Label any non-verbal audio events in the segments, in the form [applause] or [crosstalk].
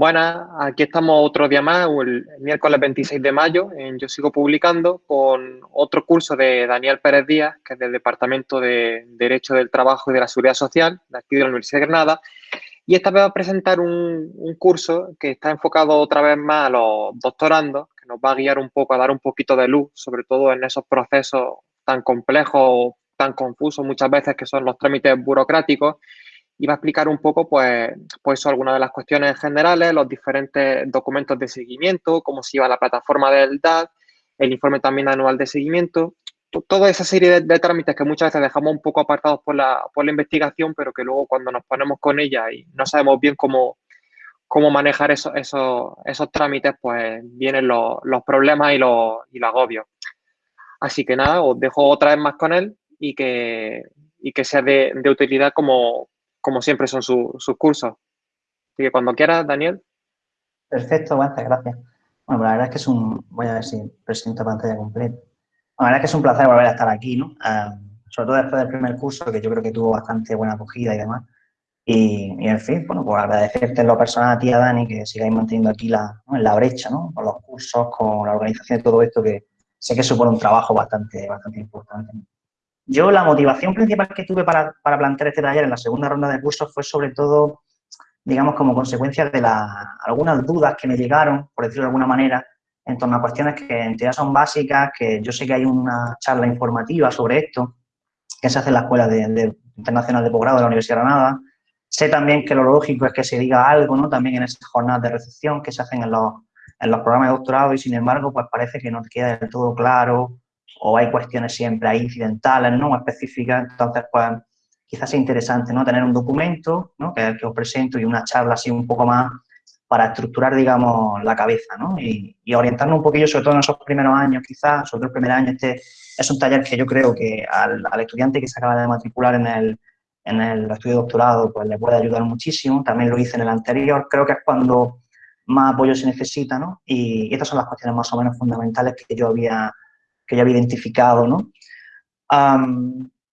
Buenas, aquí estamos otro día más, el miércoles 26 de mayo, en Yo Sigo Publicando, con otro curso de Daniel Pérez Díaz, que es del Departamento de Derecho del Trabajo y de la Seguridad Social, de aquí de la Universidad de Granada. Y esta vez va a presentar un, un curso que está enfocado otra vez más a los doctorandos, que nos va a guiar un poco, a dar un poquito de luz, sobre todo en esos procesos tan complejos, tan confusos muchas veces que son los trámites burocráticos va a explicar un poco, pues, pues algunas de las cuestiones generales, los diferentes documentos de seguimiento, cómo se lleva la plataforma del DAD, el informe también anual de seguimiento, toda esa serie de, trámites que muchas veces dejamos un poco apartados por la, por la investigación, pero que luego cuando nos ponemos con ella y no sabemos bien cómo, cómo manejar esos, esos, esos trámites, pues vienen los, los problemas y los, y los agobios. Así que nada, os dejo otra vez más con él y que, y que sea de, de utilidad como, como siempre son sus cursos. Así que cuando quieras, Daniel. Perfecto, gracias, gracias. Bueno, la verdad es que es un, voy a ver si presento pantalla completa. la verdad es que es un placer volver a estar aquí, ¿no? Ah, sobre todo después del primer curso, que yo creo que tuvo bastante buena acogida y demás. Y, en fin, bueno, pues agradecerte en lo personal a ti, a Dani, que sigáis manteniendo aquí la, en la brecha, ¿no? Con los cursos, con la organización de todo esto, que sé que supone un trabajo bastante, bastante importante. Yo la motivación principal que tuve para, plantear este taller en la segunda ronda de cursos fue sobre todo, digamos, como consecuencia de la, algunas dudas que me llegaron, por decirlo de alguna manera, en torno a cuestiones que en teoría son básicas, que yo sé que hay una charla informativa sobre esto, que se hace en la Escuela de, Internacional de Posgrado de la Universidad de Granada. Sé también que lo lógico es que se diga algo, ¿no? También en esas jornadas de recepción que se hacen en los, en los programas de doctorado y, sin embargo, pues parece que no queda del todo claro o hay cuestiones siempre ahí incidentales, ¿no? específicas, entonces pues quizás sea interesante, ¿no? Tener un documento, ¿no? Que que os presento y una charla así un poco más para estructurar, digamos, la cabeza, ¿no? Y, orientarnos un poquillo, sobre todo en esos primeros años, quizás, sobre todo el primer año, este es un taller que yo creo que al, estudiante que se acaba de matricular en el, en el estudio de doctorado, pues le puede ayudar muchísimo. También lo hice en el anterior, creo que es cuando más apoyo se necesita, ¿no? Y, estas son las cuestiones más o menos fundamentales que yo había que ya había identificado, ¿no?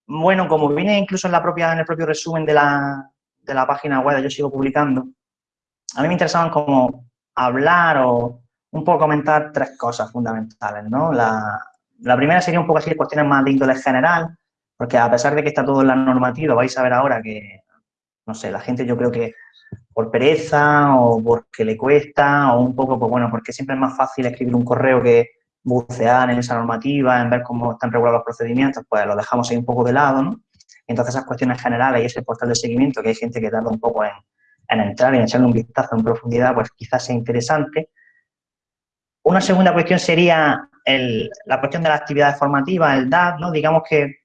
bueno, como viene incluso en, la propia, en el propio resumen de la, de la página web, yo sigo publicando, a mí me interesaban como hablar o un poco comentar tres cosas fundamentales, ¿no? La, primera sería un poco así de cuestiones más de índole general, porque a pesar de que está todo en la normativa, vais a ver ahora que, no sé, la gente yo creo que por pereza o porque le cuesta o un poco, pues bueno, porque siempre es más fácil escribir un correo que bucear en esa normativa, en ver cómo están regulados los procedimientos, pues lo dejamos ahí un poco de lado, ¿no? Entonces esas cuestiones generales y ese portal de seguimiento, que hay gente que tarda un poco en, entrar y en echarle un vistazo en profundidad, pues quizás sea interesante. Una segunda cuestión sería la cuestión de las actividades formativas, el DAD, ¿no? Digamos que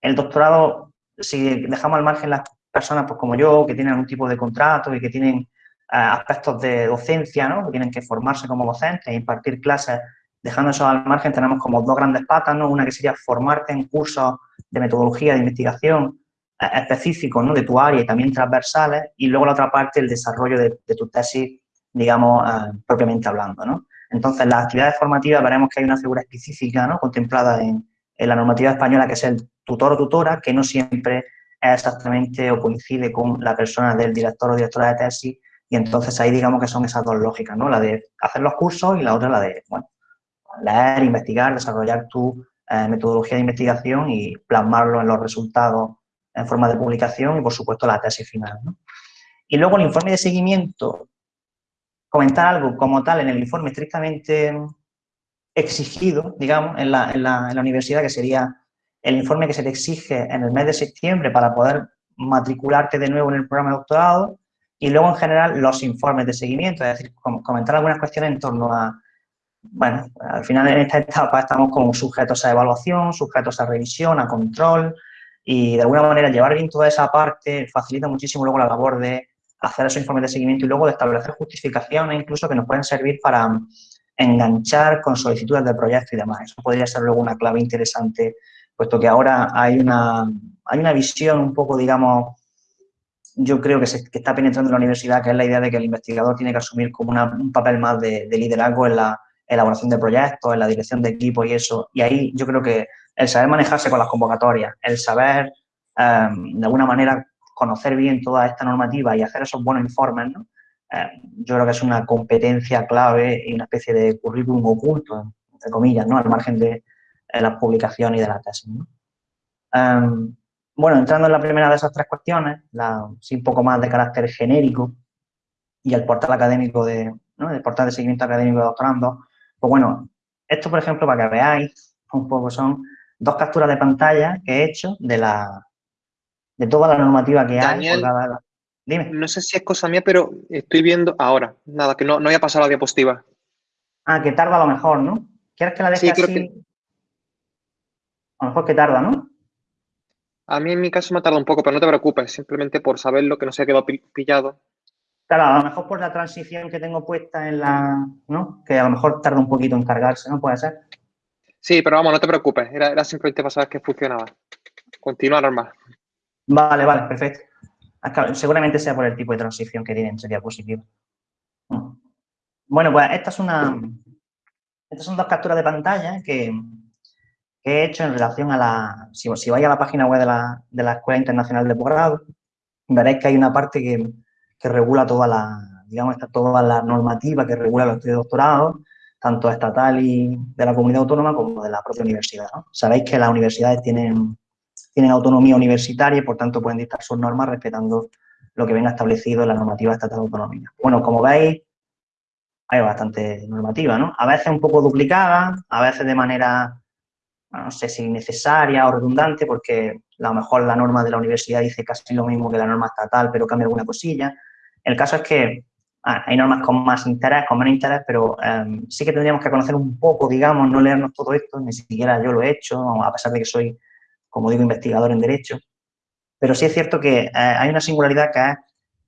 el doctorado, si dejamos al margen las personas pues como yo, que tienen algún tipo de contrato y que tienen eh, aspectos de docencia, ¿no? Que tienen que formarse como docentes e impartir clases Dejando eso al margen, tenemos como dos grandes patas, ¿no? Una que sería formarte en cursos de metodología de investigación eh, específicos, ¿no? De tu área y también transversales. Y luego la otra parte, el desarrollo de, tu tesis, digamos, eh, propiamente hablando, ¿no? Entonces, las actividades formativas veremos que hay una figura específica, ¿no? Contemplada en, la normativa española, que es el tutor o tutora, que no siempre es exactamente o coincide con la persona del director o directora de tesis, y entonces ahí digamos que son esas dos lógicas, ¿no? La de hacer los cursos y la otra la de, bueno, leer, investigar, desarrollar tu eh, metodología de investigación y plasmarlo en los resultados en forma de publicación y, por supuesto, la tesis final. Y luego el informe de seguimiento, comentar algo como tal en el informe estrictamente exigido, digamos, en la, en la universidad, que sería el informe que se te exige en el mes de septiembre para poder matricularte de nuevo en el programa de doctorado y luego, en general, los informes de seguimiento, es decir, comentar algunas cuestiones en torno a bueno, al final en esta etapa estamos como sujetos a evaluación, sujetos a revisión, a control y de alguna manera llevar bien toda esa parte facilita muchísimo luego la labor de hacer esos informes de seguimiento y luego de establecer justificaciones incluso que nos pueden servir para enganchar con solicitudes de proyecto y demás. Eso podría ser luego una clave interesante, puesto que ahora hay una, hay una visión un poco, digamos, yo creo que, se, que está penetrando en la universidad, que es la idea de que el investigador tiene que asumir como un papel más de liderazgo en la, elaboración de proyectos, en la dirección de equipo y eso. Y ahí yo creo que el saber manejarse con las convocatorias, el saber em, de alguna manera conocer bien toda esta normativa y hacer esos buenos informes, eh, yo creo que es una competencia clave y una especie de currículum oculto, entre comillas, ¿no? Al margen de las publicaciones y de la tesis, em, bueno, entrando en la primera de esas tres cuestiones, la, sí un poco más de carácter genérico y el portal académico de, ¿no? el portal de seguimiento académico de doctorando, pues bueno, esto, por ejemplo, para que veáis un poco, son dos capturas de pantalla que he hecho de la de toda la normativa que hay. Dime. No sé si es cosa mía, pero estoy viendo ahora. Nada, que no, no haya pasado la diapositiva. Ah, que tarda a lo mejor, ¿no? ¿Quieres que la deje sí, así? A lo mejor que tarda, ¿no? A mí en mi caso me ha tardado un poco, pero no te preocupes, simplemente por saberlo, que no se ha quedado pillado. Claro, a lo mejor por la transición que tengo puesta en la, ¿no? Que a lo mejor tarda un poquito en cargarse, ¿no? Puede ser. Sí, pero vamos, no te preocupes, era, era simplemente para saber que funcionaba. Continúa normal. Vale, vale, perfecto. Seguramente sea por el tipo de transición que tiene entre diapositivas. Bueno, pues esta es una, estas son dos capturas de pantalla que, he hecho en relación a la... Si, si vais a la página web de la, de la Escuela Internacional de Posgrado, veréis que hay una parte que, que regula toda la, digamos, toda la normativa que regula los estudios de doctorado, tanto estatal y de la comunidad autónoma como de la propia universidad. Sabéis que las universidades tienen, tienen autonomía universitaria y, por tanto, pueden dictar sus normas respetando lo que venga establecido en la normativa estatal autonómica. Bueno, como veis, hay bastante normativa, ¿no? A veces un poco duplicada, a veces de manera no sé si necesaria o redundante, porque a lo mejor la norma de la universidad dice casi lo mismo que la norma estatal, pero cambia alguna cosilla. El caso es que hay normas con más interés, con menos interés, pero em, sí que tendríamos que conocer un poco, digamos, no leernos todo esto, ni siquiera yo lo he hecho, a pesar de que soy, como digo, investigador en Derecho. Pero sí es cierto que eh, hay una singularidad que es,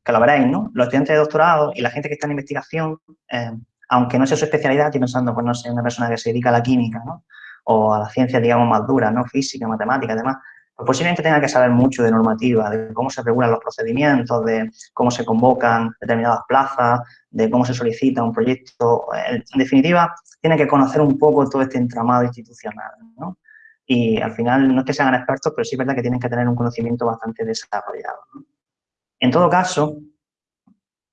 que lo veréis, ¿no? Los estudiantes de doctorado y la gente que está en investigación, em, aunque no sea su especialidad, estoy pensando, pues no sé, una persona que se dedica a la química, ¿no? o a las ciencias, digamos, más duras, ¿no? Física, matemática, además, pues posiblemente tenga que saber mucho de normativa, de cómo se regulan los procedimientos, de cómo se convocan determinadas plazas, de cómo se solicita un proyecto. En definitiva, tiene que conocer un poco todo este entramado institucional. Y al final, no es que sean expertos, pero sí es verdad que tienen que tener un conocimiento bastante desarrollado. En todo caso,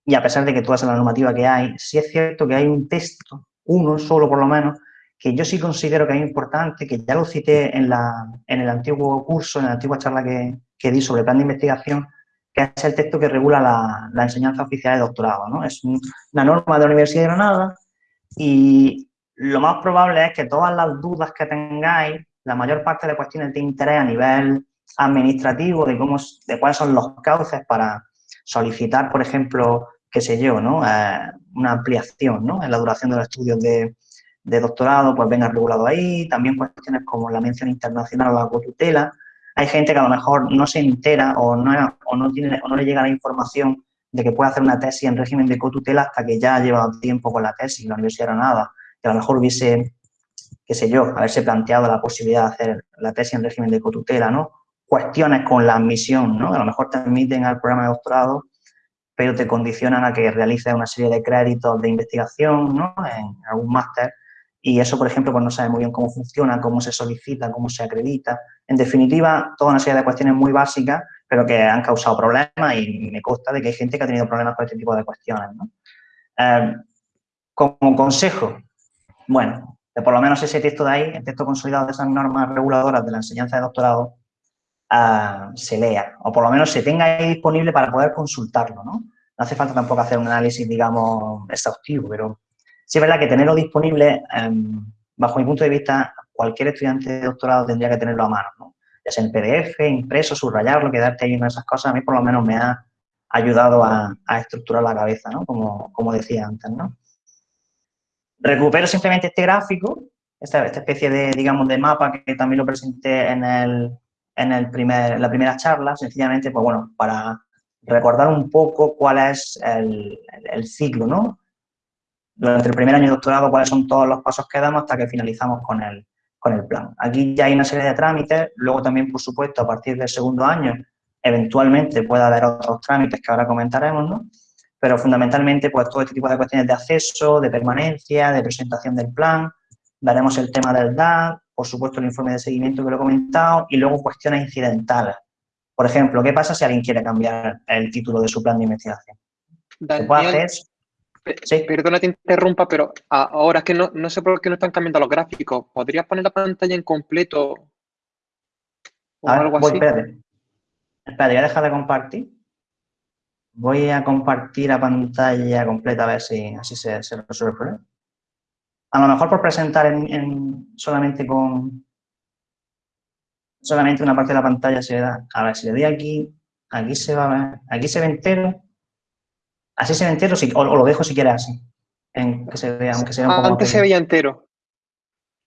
y a pesar de que toda esa normativa que hay, sí es cierto que hay un texto, uno solo por lo menos, que yo sí considero que es importante, que ya lo cité en, la, en el antiguo curso, en la antigua charla que, que, di sobre plan de investigación, que es el texto que regula la, la enseñanza oficial de doctorado. ¿no? Es una norma de la Universidad de Granada y lo más probable es que todas las dudas que tengáis, la mayor parte de cuestiones de interés a nivel administrativo, de, cómo, de cuáles son los cauces para solicitar, por ejemplo, qué sé yo, ¿no? Eh, una ampliación ¿no? en la duración de los estudios de, de doctorado pues venga regulado ahí, también cuestiones como la mención internacional o la cotutela. Hay gente que a lo mejor no se entera o no, o no, tiene, o no le llega la información de que puede hacer una tesis en régimen de cotutela hasta que ya ha llevado tiempo con la tesis, la Universidad de Granada, que a lo mejor hubiese, qué sé yo, haberse planteado la posibilidad de hacer la tesis en régimen de cotutela, ¿no? Cuestiones con la admisión, ¿no? A lo mejor te admiten al programa de doctorado, pero te condicionan a que realices una serie de créditos de investigación, ¿no? En algún máster y eso, por ejemplo, pues no sabe muy bien cómo funciona, cómo se solicita, cómo se acredita. En definitiva, toda una serie de cuestiones muy básicas, pero que han causado problemas y me consta de que hay gente que ha tenido problemas con este tipo de cuestiones. Eh, como consejo, bueno, que por lo menos ese texto de ahí, el texto consolidado de esas normas reguladoras de la enseñanza de doctorado, eh, se lea, o por lo menos se tenga ahí disponible para poder consultarlo. No hace falta tampoco hacer un análisis, digamos, exhaustivo, pero Sí es verdad que tenerlo disponible, em, bajo mi punto de vista, cualquier estudiante de doctorado tendría que tenerlo a mano, ¿no? Ya sea en PDF, impreso, subrayarlo, quedarte ahí en esas cosas, a mí por lo menos me ha ayudado a, estructurar la cabeza, ¿no? Como, como, decía antes, ¿no? Recupero simplemente este gráfico, esta, especie de, digamos, de mapa que también lo presenté en, el, en, el primer, la primera charla, sencillamente, pues bueno, para recordar un poco cuál es el ciclo, ¿no? Durante el primer año de doctorado cuáles son todos los pasos que damos hasta que finalizamos con el, con el plan. Aquí ya hay una serie de trámites, luego también, por supuesto, a partir del segundo año, eventualmente puede haber otros trámites que ahora comentaremos, ¿no? Pero fundamentalmente, pues todo este tipo de cuestiones de acceso, de permanencia, de presentación del plan, veremos el tema del DAD, por supuesto el informe de seguimiento que lo he comentado, y luego cuestiones incidentales. Por ejemplo, ¿qué pasa si alguien quiere cambiar el título de su plan de investigación? Daniel, sí. Perdona te interrumpa, pero ahora es que no, no, sé por qué no están cambiando los gráficos. ¿Podrías poner la pantalla en completo o algo así? Espérate. Espérate, voy a dejar de compartir. Voy a compartir la pantalla completa a ver si así se, se resuelve el problema. A lo mejor por presentar en, solamente con solamente una parte de la pantalla se da. A ver, si le doy aquí, aquí se va a ver, aquí se ve entero. Así se ve entero, o, lo dejo si quieres así. En que se vea, aunque sea un poco Antes se veía entero.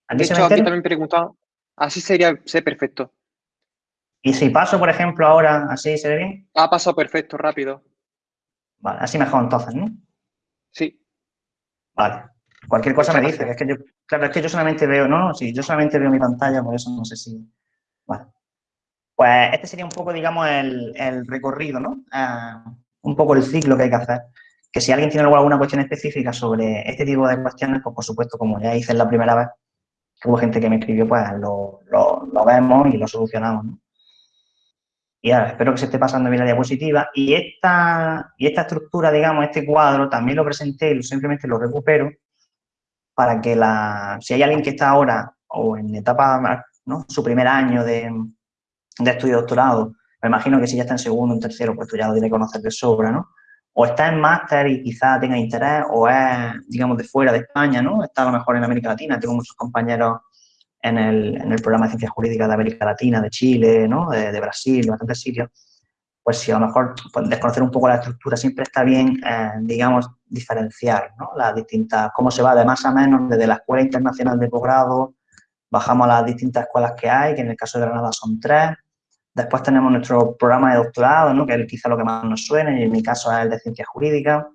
¿Aquí de se aquí también preguntaba. Así sería, sé perfecto. Y si paso, por ejemplo, ahora, ¿así se ve bien? Ha pasado perfecto, rápido. Vale, así mejor entonces, ¿no? Sí. Vale. Cualquier cosa me dice, es que yo, claro, es que yo solamente veo, no, no, sí, yo solamente veo mi pantalla, por eso no sé si... Bueno, pues este sería un poco, digamos, el, recorrido, ¿no? Ah, un poco el ciclo que hay que hacer. Que si alguien tiene alguna cuestión específica sobre este tipo de cuestiones, pues por supuesto, como ya hice la primera vez, que hubo gente que me escribió, pues lo, vemos y lo solucionamos. Y ahora, espero que se esté pasando bien la diapositiva. Y esta, y esta estructura, digamos, este cuadro, también lo presenté y simplemente lo recupero para que la, si hay alguien que está ahora o en etapa, ¿no? su primer año de, de estudio doctorado, me imagino que si ya está en segundo en tercero, pues tú ya lo tienes que conocer de sobra, ¿no? O está en máster y quizá tenga interés, o es, digamos, de fuera de España, ¿no? Está a lo mejor en América Latina, tengo muchos compañeros en el, en el programa de Ciencias Jurídicas de América Latina, de Chile, ¿no? De, de Brasil, bastantes sitios. Pues si a lo mejor pues, desconocer un poco la estructura siempre está bien, eh, digamos, diferenciar, ¿no? Las distintas, cómo se va de más a menos desde la Escuela Internacional de Posgrado, bajamos a las distintas escuelas que hay, que en el caso de Granada son tres, Después tenemos nuestro programa de doctorado, ¿no? que es quizá lo que más nos suena, y en mi caso es el de ciencias jurídicas.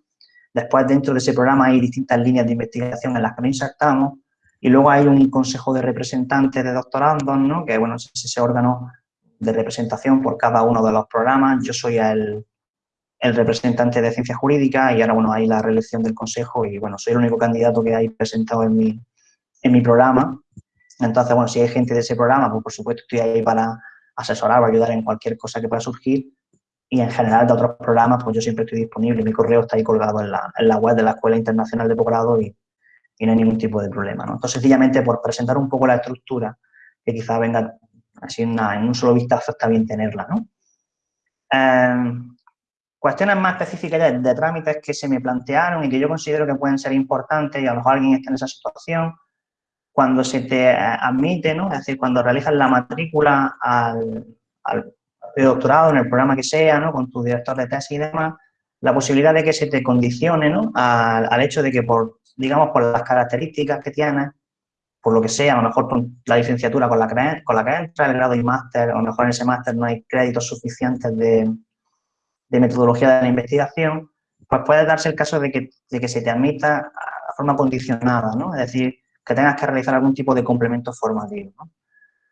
Después, dentro de ese programa hay distintas líneas de investigación en las que nos insertamos. Y luego hay un consejo de representantes de doctorandos, ¿no? que bueno, es ese órgano de representación por cada uno de los programas. Yo soy el, representante de ciencias jurídicas y ahora, bueno, hay la reelección del consejo y, bueno, soy el único candidato que hay presentado en mi, en mi programa. Entonces, bueno, si hay gente de ese programa, pues por supuesto estoy ahí para asesorar o ayudar en cualquier cosa que pueda surgir. Y en general de otros programas, pues yo siempre estoy disponible. Mi correo está ahí colgado en la, en la web de la Escuela Internacional de Posgrado y, y, no hay ningún tipo de problema. ¿no? Entonces, sencillamente por presentar un poco la estructura, que quizá venga así en, un solo vistazo, está bien tenerla. ¿no? Em, cuestiones más específicas de, de, trámites que se me plantearon y que yo considero que pueden ser importantes y a lo mejor alguien está en esa situación, cuando se te admite, ¿no? es decir, cuando realizas la matrícula al, al doctorado en el programa que sea, ¿no? con tu director de tesis y demás, la posibilidad de que se te condicione ¿no? al, al, hecho de que por, digamos, por las características que tienes, por lo que sea, a lo mejor por la licenciatura con la que, con la que entra, el grado y máster, a lo mejor en ese máster no hay créditos suficientes de, de, metodología de la investigación, pues puede darse el caso de que, de que se te admita a forma condicionada, ¿no? Es decir, que tengas que realizar algún tipo de complemento formativo.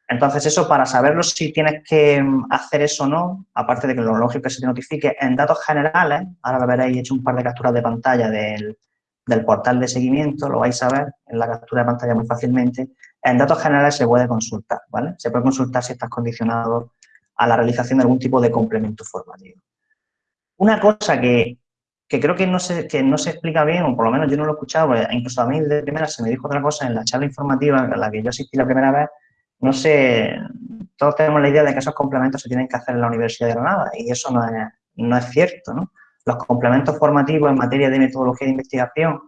Entonces, eso para saberlo si tienes que mm, hacer eso o no, aparte de que lo lógico que se te notifique en datos generales, ahora lo veréis, he hecho un par de capturas de pantalla del, del portal de seguimiento, lo vais a ver en la captura de pantalla muy fácilmente. En datos generales se puede consultar, ¿vale? Se puede consultar si estás condicionado a la realización de algún tipo de complemento formativo. Una cosa que que creo que no, se, que no se explica bien, o por lo menos yo no lo he escuchado, incluso a mí de primera se me dijo otra cosa en la charla informativa en la que yo asistí la primera vez, no sé, todos tenemos la idea de que esos complementos se tienen que hacer en la Universidad de Granada y eso no es, no es cierto, ¿no? Los complementos formativos en materia de metodología de investigación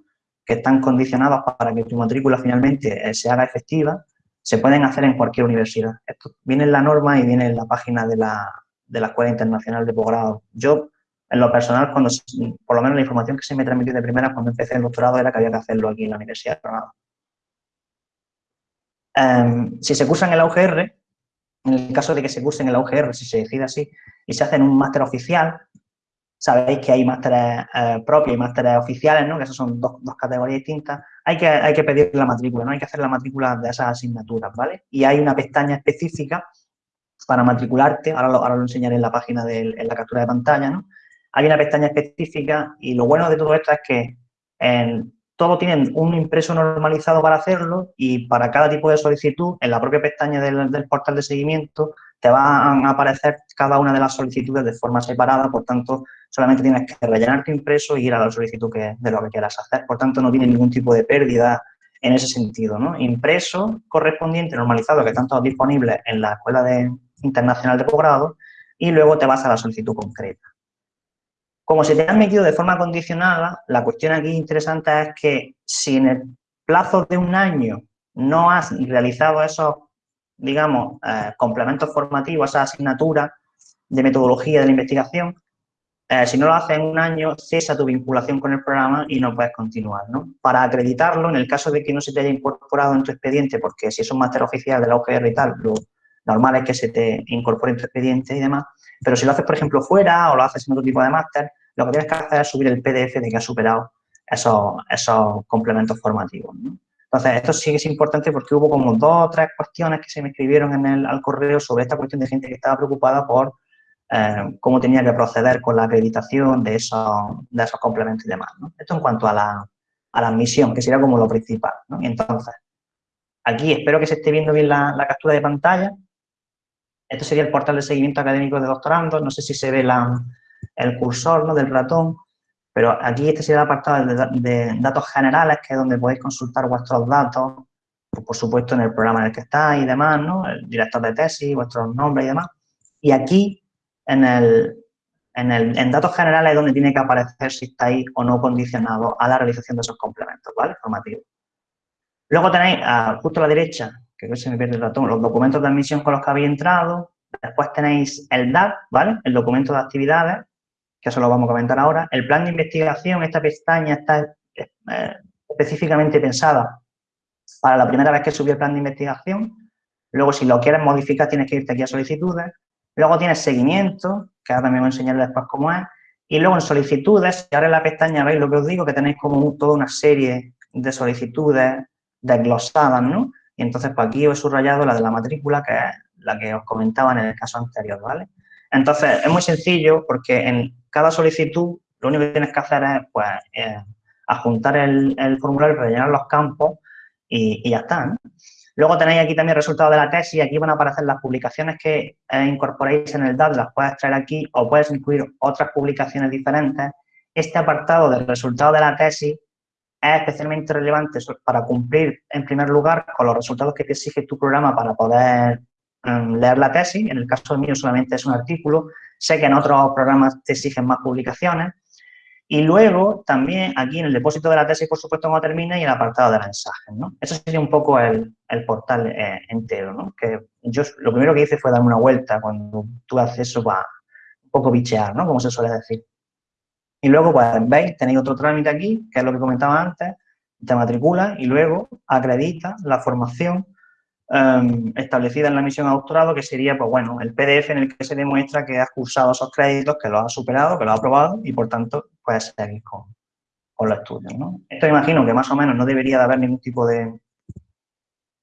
que están condicionados para que tu matrícula finalmente eh, se haga efectiva, se pueden hacer en cualquier universidad. Esto viene en la norma y viene en la página de la, de la Escuela Internacional de Posgrado. Yo en lo personal, cuando, por lo menos la información que se me transmitió de primera cuando empecé el doctorado era que había que hacerlo aquí en la Universidad de Granada. Em, si se cursa en el UGR, en el caso de que se curse en el UGR, si se decide así, y se hace en un máster oficial, sabéis que hay másteres eh, propios y másteres oficiales, ¿no? que esas son dos, categorías distintas, hay que, hay que pedir la matrícula, ¿no? hay que hacer la matrícula de esas asignaturas, ¿vale? Y hay una pestaña específica para matricularte, ahora lo, ahora lo enseñaré en la página de en la captura de pantalla, ¿no? Hay una pestaña específica y lo bueno de todo esto es que en, todo tienen un impreso normalizado para hacerlo y para cada tipo de solicitud, en la propia pestaña del, portal de seguimiento, te van a aparecer cada una de las solicitudes de forma separada, por tanto, solamente tienes que rellenar tu impreso y ir a la solicitud que, de lo que quieras hacer. Por tanto, no tiene ningún tipo de pérdida en ese sentido, ¿no? Impreso correspondiente, normalizado, que están todos disponibles en la Escuela de, Internacional de Posgrado, y luego te vas a la solicitud concreta. Como se te han metido de forma condicionada, la cuestión aquí interesante es que si en el plazo de un año no has realizado esos, digamos, eh, complementos formativos, esa asignatura de metodología de la investigación, eh, si no lo haces en un año, cesa tu vinculación con el programa y no puedes continuar, ¿no? Para acreditarlo, en el caso de que no se te haya incorporado en tu expediente, porque si es un máster oficial de la UGR y tal, lo normal es que se te incorpore en tu expediente y demás, pero si lo haces, por ejemplo, fuera o lo haces en otro tipo de máster, lo que tienes que hacer es subir el PDF de que has superado esos, esos complementos formativos, Entonces, esto sí que es importante porque hubo como dos o tres cuestiones que se me escribieron en el, al correo sobre esta cuestión de gente que estaba preocupada por eh, cómo tenía que proceder con la acreditación de esos, de esos complementos y demás. Esto en cuanto a la, a la admisión, que sería como lo principal. Y entonces, aquí espero que se esté viendo bien la, captura de pantalla. Esto sería el portal de seguimiento académico de doctorandos. No sé si se ve la, el cursor ¿no? del ratón, pero aquí este sería el apartado de, datos generales, que es donde podéis consultar vuestros datos, pues, por supuesto en el programa en el que estáis y demás, ¿no? el director de tesis, vuestros nombres y demás. Y aquí en, el, en, el, en datos generales es donde tiene que aparecer si estáis o no condicionado a la realización de esos complementos, ¿vale? Formativos. Luego tenéis, ah, justo a la derecha, que se me pierde el ratón, los documentos de admisión con los que habéis entrado. Después tenéis el DAT, ¿vale? El documento de actividades, que eso lo vamos a comentar ahora. El plan de investigación, esta pestaña está eh, específicamente pensada para la primera vez que subió el plan de investigación. Luego, si lo quieres modificar, tienes que irte aquí a solicitudes. Luego tienes seguimiento, que ahora también voy a enseñar después cómo es. Y luego en solicitudes, si ahora en la pestaña veis lo que os digo, que tenéis como toda una serie de solicitudes desglosadas, ¿no? Y entonces, pues aquí os he subrayado la de la matrícula, que es la que os comentaba en el caso anterior, ¿vale? Entonces, es muy sencillo porque en cada solicitud lo único que tienes que hacer es, pues, eh, adjuntar el, el, formulario, rellenar los campos y, ya está. Luego tenéis aquí también el resultado de la tesis, aquí van a aparecer las publicaciones que eh, incorporéis en el DAT, las puedes traer aquí o puedes incluir otras publicaciones diferentes. Este apartado del resultado de la tesis es especialmente relevante para cumplir, en primer lugar, con los resultados que te exige tu programa para poder um, leer la tesis. En el caso mío solamente es un artículo. Sé que en otros programas te exigen más publicaciones. Y luego, también, aquí en el depósito de la tesis, por supuesto, cuando termina, y el apartado de mensajes, ¿no? Eso sería un poco el, el portal eh, entero, ¿no? Que yo lo primero que hice fue darme una vuelta cuando tuve acceso para un poco bichear, ¿no? Como se suele decir. Y luego, pues, veis, tenéis otro trámite aquí, que es lo que comentaba antes, te matricula y luego acredita la formación um, establecida en la misión a doctorado, que sería, pues bueno, el PDF en el que se demuestra que has cursado esos créditos, que los has superado, que los has aprobado y, por tanto, puedes seguir con, con los estudios, ¿no? Esto imagino que más o menos no debería de haber ningún tipo de,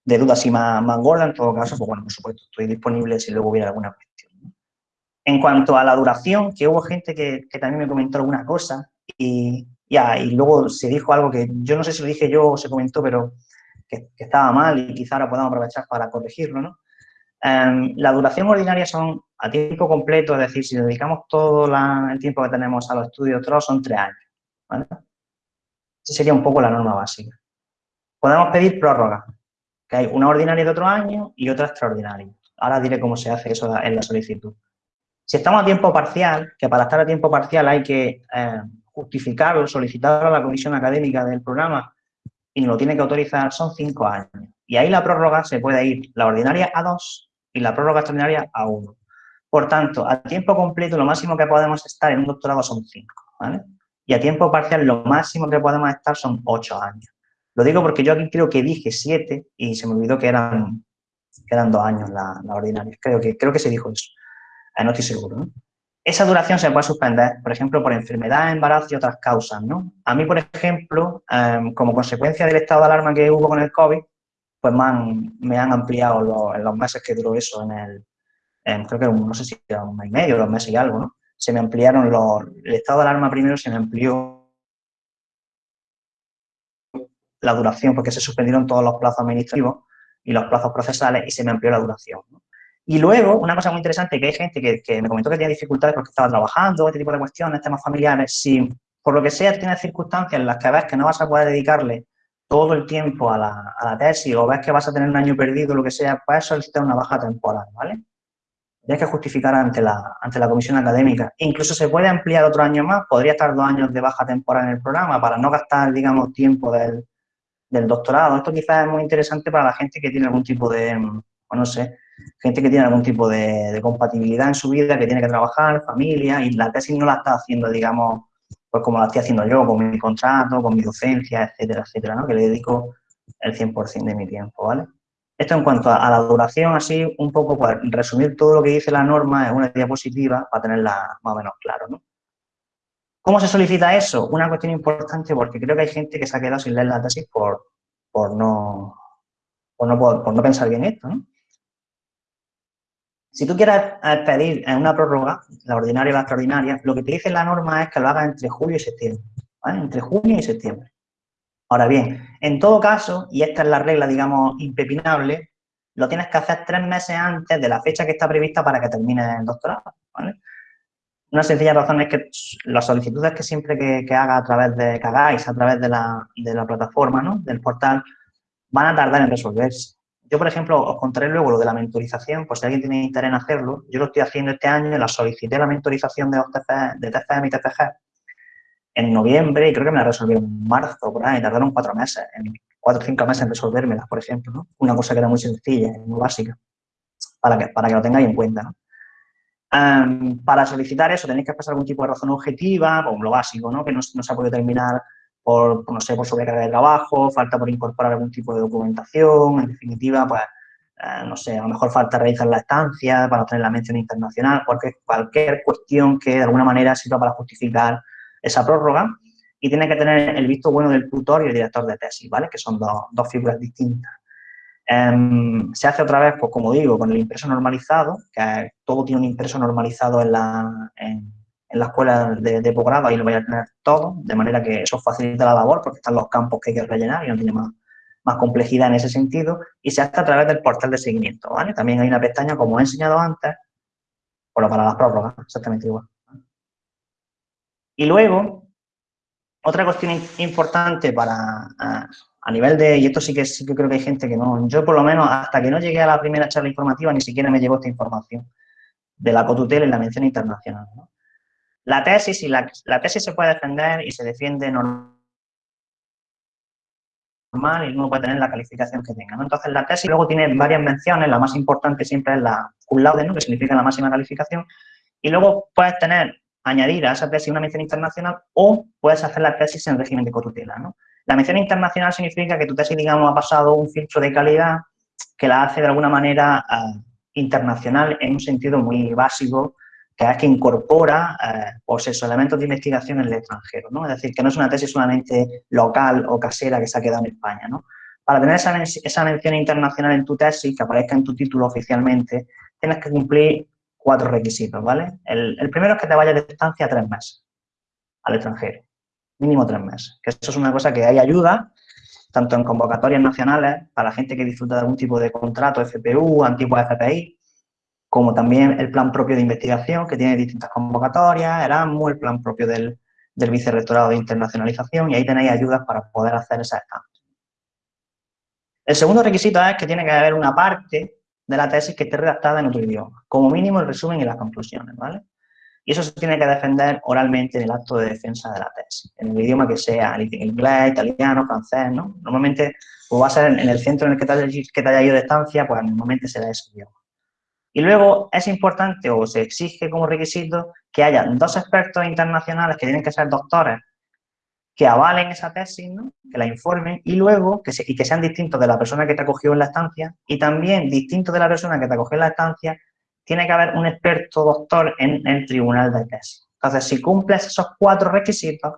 de duda así más, más gorda, en todo caso, pues bueno, por supuesto, estoy disponible si luego hubiera alguna cuestión. En cuanto a la duración, que hubo gente que, también me comentó alguna cosa y, ya, y luego se dijo algo que yo no sé si lo dije yo o se comentó, pero que, estaba mal y quizá ahora podamos aprovechar para corregirlo, ¿no? Um, la duración ordinaria son a tiempo completo, es decir, si dedicamos todo el tiempo que tenemos a los estudios son tres años. Esa sería un poco la norma básica. Podemos pedir prórroga, que hay una ordinaria de otro año y otra extraordinaria. Ahora diré cómo se hace eso en la solicitud. Si estamos a tiempo parcial, que para estar a tiempo parcial hay que eh, justificarlo, solicitarlo a la comisión académica del programa y lo tiene que autorizar, son cinco años. Y ahí la prórroga se puede ir la ordinaria a dos y la prórroga extraordinaria a uno. Por tanto, a tiempo completo lo máximo que podemos estar en un doctorado son cinco, ¿vale? Y a tiempo parcial lo máximo que podemos estar son ocho años. Lo digo porque yo aquí creo que dije siete y se me olvidó que eran, que eran dos años la, la ordinaria. Creo que, creo que se dijo eso. Eh, no estoy seguro. Esa duración se puede suspender, por ejemplo, por enfermedad, embarazo y otras causas, ¿no? A mí, por ejemplo, um, como consecuencia del estado de alarma que hubo con el COVID, pues me han, ampliado los, los meses que duró eso en el, creo que no sé si era un mes y medio, dos meses y algo, ¿no? Se me ampliaron los, el estado de alarma primero se me amplió la duración porque se suspendieron todos los plazos administrativos y los plazos procesales y se me amplió la duración. Y luego, una cosa muy interesante, que hay gente que, me comentó que tenía dificultades porque estaba trabajando, este tipo de cuestiones, temas familiares, si por lo que sea tienes circunstancias en las que ves que no vas a poder dedicarle todo el tiempo a la, tesis o ves que vas a tener un año perdido, lo que sea, puedes solicitar una baja temporal, ¿vale? Tienes que justificar ante la, ante la comisión académica. Incluso se puede ampliar otro año más, podría estar dos años de baja temporal en el programa para no gastar, digamos, tiempo del, del doctorado. Esto quizás es muy interesante para la gente que tiene algún tipo de, o no sé, gente que tiene algún tipo de, compatibilidad en su vida, que tiene que trabajar, familia, y la tesis no la está haciendo, digamos, pues como la estoy haciendo yo, con mi contrato, con mi docencia, etcétera, etcétera, ¿no? Que le dedico el 100% de mi tiempo, ¿vale? Esto en cuanto a, la duración, así, un poco para resumir todo lo que dice la norma en una diapositiva para tenerla más o menos claro, ¿no? ¿Cómo se solicita eso? Una cuestión importante porque creo que hay gente que se ha quedado sin leer la tesis por, por, no, por, no, por no pensar bien esto, ¿no? Si tú quieres pedir una prórroga, la ordinaria o la extraordinaria, lo que te dice la norma es que lo hagas entre julio y septiembre. Entre junio y septiembre. Ahora bien, en todo caso, y esta es la regla, digamos, impepinable, lo tienes que hacer tres meses antes de la fecha que está prevista para que termine el doctorado. Una sencilla razón es que las solicitudes que siempre que, haga a través de, que hagáis a través de la, de la plataforma, ¿no? Del portal, van a tardar en resolverse. Yo, por ejemplo, os contaré luego lo de la mentorización, por si alguien tiene interés en hacerlo. Yo lo estoy haciendo este año, la solicité la mentorización de, de TFM y TFG en noviembre y creo que me la resolvieron en marzo, por ahí, tardaron cuatro meses, en cuatro o cinco meses en resolvérmela, por ejemplo, ¿no? Una cosa que era muy sencilla, muy básica, para que, para que lo tengáis en cuenta, ¿no? para solicitar eso tenéis que pasar algún tipo de razón objetiva, como lo básico, ¿no? Que no, no se ha podido terminar por, no sé, por sobrecarga de trabajo, falta por incorporar algún tipo de documentación, en definitiva, pues, eh, no sé, a lo mejor falta realizar la estancia para obtener la mención internacional, cualquier, cualquier cuestión que de alguna manera sirva para justificar esa prórroga y tiene que tener el visto bueno del tutor y el director de tesis, ¿vale? Que son dos, dos figuras distintas. Em, se hace otra vez, pues como digo, con el impreso normalizado, que todo tiene un impreso normalizado en la, en, en la escuela de, posgrado, ahí lo voy a tener todo, de manera que eso facilita la labor porque están los campos que hay que rellenar y no tiene más, más complejidad en ese sentido, y se hace a través del portal de seguimiento. También hay una pestaña, como he enseñado antes, pero para las prórrogas, exactamente igual. Y luego, otra cuestión importante para, a, nivel de, y esto sí que, sí que creo que hay gente que no, yo por lo menos hasta que no llegué a la primera charla informativa ni siquiera me llegó esta información de la cotutela y la mención internacional. La tesis, y la, tesis se puede defender y se defiende normal y uno puede tener la calificación que tenga. Entonces, la tesis luego tiene varias menciones, la más importante siempre es la cum laude, ¿no? que significa la máxima calificación, y luego puedes tener, añadir a esa tesis una mención internacional o puedes hacer la tesis en régimen de cotutela. ¿no? La mención internacional significa que tu tesis, digamos, ha pasado un filtro de calidad que la hace de alguna manera eh, internacional en un sentido muy básico que que incorpora eh, pues esos elementos de investigación en el extranjero, ¿no? Es decir, que no es una tesis solamente local o casera que se ha quedado en España, ¿no? Para tener esa, esa mención internacional en tu tesis, que aparezca en tu título oficialmente, tienes que cumplir cuatro requisitos, ¿vale? El, primero es que te vayas de estancia tres meses al extranjero, mínimo tres meses, que eso es una cosa que hay ayuda, tanto en convocatorias nacionales, para la gente que disfruta de algún tipo de contrato, FPU, antiguo FPI, como también el plan propio de investigación, que tiene distintas convocatorias, Erasmus, el plan propio del, del vicerrectorado de internacionalización, y ahí tenéis ayudas para poder hacer esa estancia. El segundo requisito es que tiene que haber una parte de la tesis que esté redactada en otro idioma, como mínimo el resumen y las conclusiones, ¿vale? Y eso se tiene que defender oralmente en el acto de defensa de la tesis, en el idioma que sea, inglés, italiano, francés, ¿no? Normalmente, pues va a ser en el centro en el que que te haya ido de estancia, pues normalmente será ese idioma. Y luego es importante o se exige como requisito que haya dos expertos internacionales que tienen que ser doctores que avalen esa tesis, ¿no? que la informen y luego que, y que sean distintos de la persona que te acogió en la estancia y también distintos de la persona que te acogió en la estancia, tiene que haber un experto doctor en el tribunal de tesis. Entonces, si cumples esos cuatro requisitos,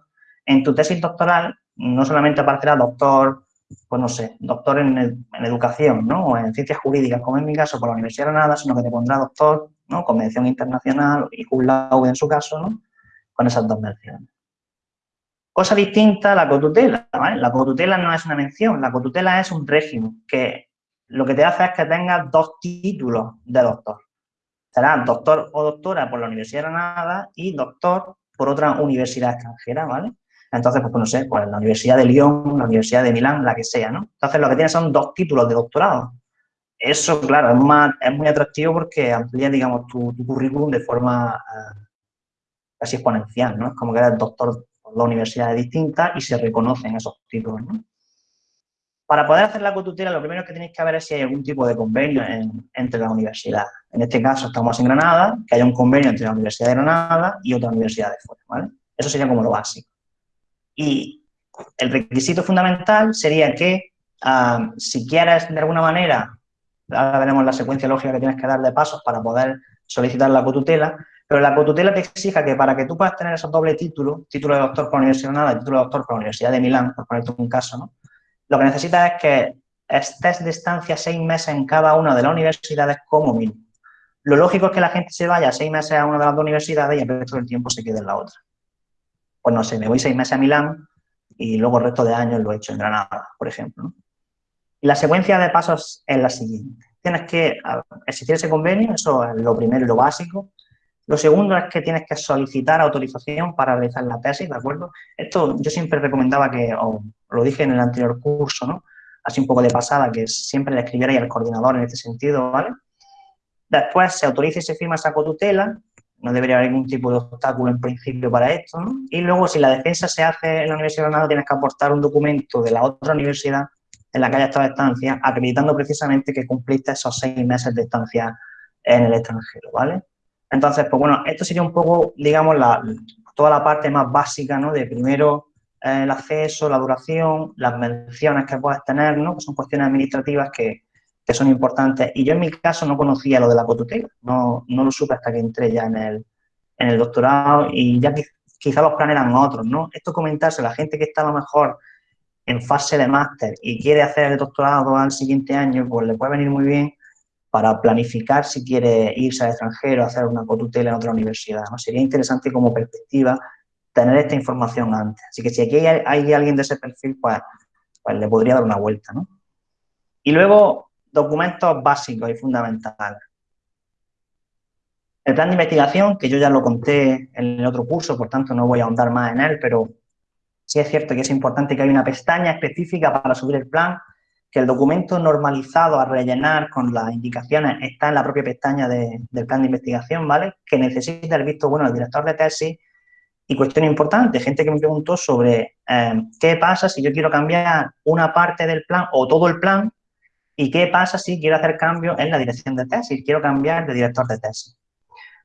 en tu tesis doctoral no solamente aparecerá doctor pues no sé, doctor en, educación, ¿no? O en ciencias jurídicas, como en mi caso, por la Universidad de Granada, sino que te pondrá doctor, ¿no? Convención internacional y cum en su caso, ¿no? Con esas dos menciones. Cosa distinta la cotutela, ¿vale? La cotutela no es una mención, la cotutela es un régimen que lo que te hace es que tengas dos títulos de doctor. Serás doctor o doctora por la Universidad de Granada y doctor por otra universidad extranjera, ¿vale? Entonces, pues no sé, pues la Universidad de Lyon, la Universidad de Milán, la que sea, ¿no? Entonces, lo que tienes son dos títulos de doctorado. Eso, claro, es, muy atractivo porque amplía, digamos, tu, currículum de forma eh, casi exponencial, ¿no? Es como que eres doctor por dos universidades distintas y se reconocen esos títulos, ¿no? Para poder hacer la cotutela, lo primero que tenéis que ver es si hay algún tipo de convenio entre las universidades. En este caso, estamos en Granada, que haya un convenio entre la Universidad de Granada y otra universidad de fuera, ¿vale? Eso sería como lo básico. Y el requisito fundamental sería que ah, si quieres de alguna manera, ahora veremos la secuencia lógica que tienes que dar de pasos para poder solicitar la cotutela, pero la cotutela te exija que para que tú puedas tener esos doble títulos, título de doctor por la Universidad título de doctor por la Universidad de Milán, por ponerte un caso, ¿no? lo que necesitas es que estés de estancia seis meses en cada una de las universidades como mínimo. Lo lógico es que la gente se vaya seis meses a una de las dos universidades y el resto del tiempo se quede en la otra pues no sé, me voy seis meses a Milán y luego el resto de años lo he hecho en Granada, por ejemplo. Y la secuencia de pasos es la siguiente. Tienes que existir ese convenio, eso es lo primero lo básico. Lo segundo es que tienes que solicitar autorización para realizar la tesis, ¿de acuerdo? Esto yo siempre recomendaba que, o lo dije en el anterior curso, ¿no? Así un poco de pasada, que siempre le escribiera al coordinador en este sentido, ¿vale? Después se autoriza y se firma esa cotutela no debería haber ningún tipo de obstáculo en principio para esto. ¿no? Y luego, si la defensa se hace en la Universidad de Granada, tienes que aportar un documento de la otra universidad en la que haya estado de estancia, acreditando precisamente que cumpliste esos seis meses de estancia en el extranjero, ¿vale? Entonces, pues bueno, esto sería un poco, digamos, la, toda la parte más básica, ¿no? De primero eh, el acceso, la duración, las menciones que puedes tener, ¿no? Que son cuestiones administrativas que, que son importantes. Y yo en mi caso no conocía lo de la cotutela, no, no lo supe hasta que entré ya en el, en el doctorado y ya quizá los planes eran otros, ¿no? Esto comentarse la gente que está a lo mejor en fase de máster y quiere hacer el doctorado al siguiente año, pues le puede venir muy bien para planificar si quiere irse al extranjero, hacer una cotutela en otra universidad, ¿no? Sería interesante como perspectiva tener esta información antes. Así que si aquí hay, hay alguien de ese perfil, pues, pues le podría dar una vuelta, ¿no? Y luego, documentos básicos y fundamentales. El plan de investigación, que yo ya lo conté en el otro curso, por tanto no voy a ahondar más en él, pero sí es cierto que es importante que hay una pestaña específica para subir el plan, que el documento normalizado a rellenar con las indicaciones está en la propia pestaña del plan de investigación, ¿vale? Que necesita el visto bueno del director de tesis. Y cuestión importante, gente que me preguntó sobre eh, qué pasa si yo quiero cambiar una parte del plan o todo el plan ¿Y qué pasa si quiero hacer cambios en la dirección de tesis? Quiero cambiar de director de tesis.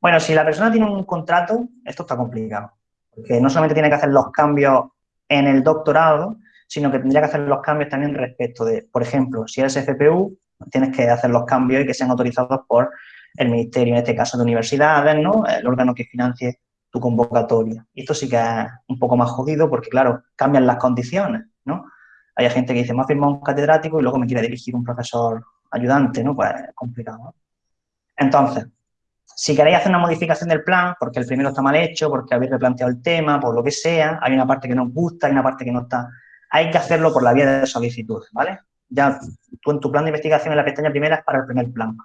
Bueno, si la persona tiene un contrato, esto está complicado. Porque no solamente tiene que hacer los cambios en el doctorado, sino que tendría que hacer los cambios también respecto de, por ejemplo, si eres FPU, tienes que hacer los cambios y que sean autorizados por el ministerio, en este caso de universidades, ¿no? El órgano que financie tu convocatoria. Y esto sí que es un poco más jodido porque, claro, cambian las condiciones. Hay gente que dice, me ha firmado un catedrático y luego me quiere dirigir un profesor ayudante, ¿no? Pues es complicado. Entonces, si queréis hacer una modificación del plan, porque el primero está mal hecho, porque habéis replanteado el tema, por lo que sea, hay una parte que no os gusta, hay una parte que no está, hay que hacerlo por la vía de solicitud, ¿vale? Ya tú en tu plan de investigación en la pestaña primera es para el primer plan.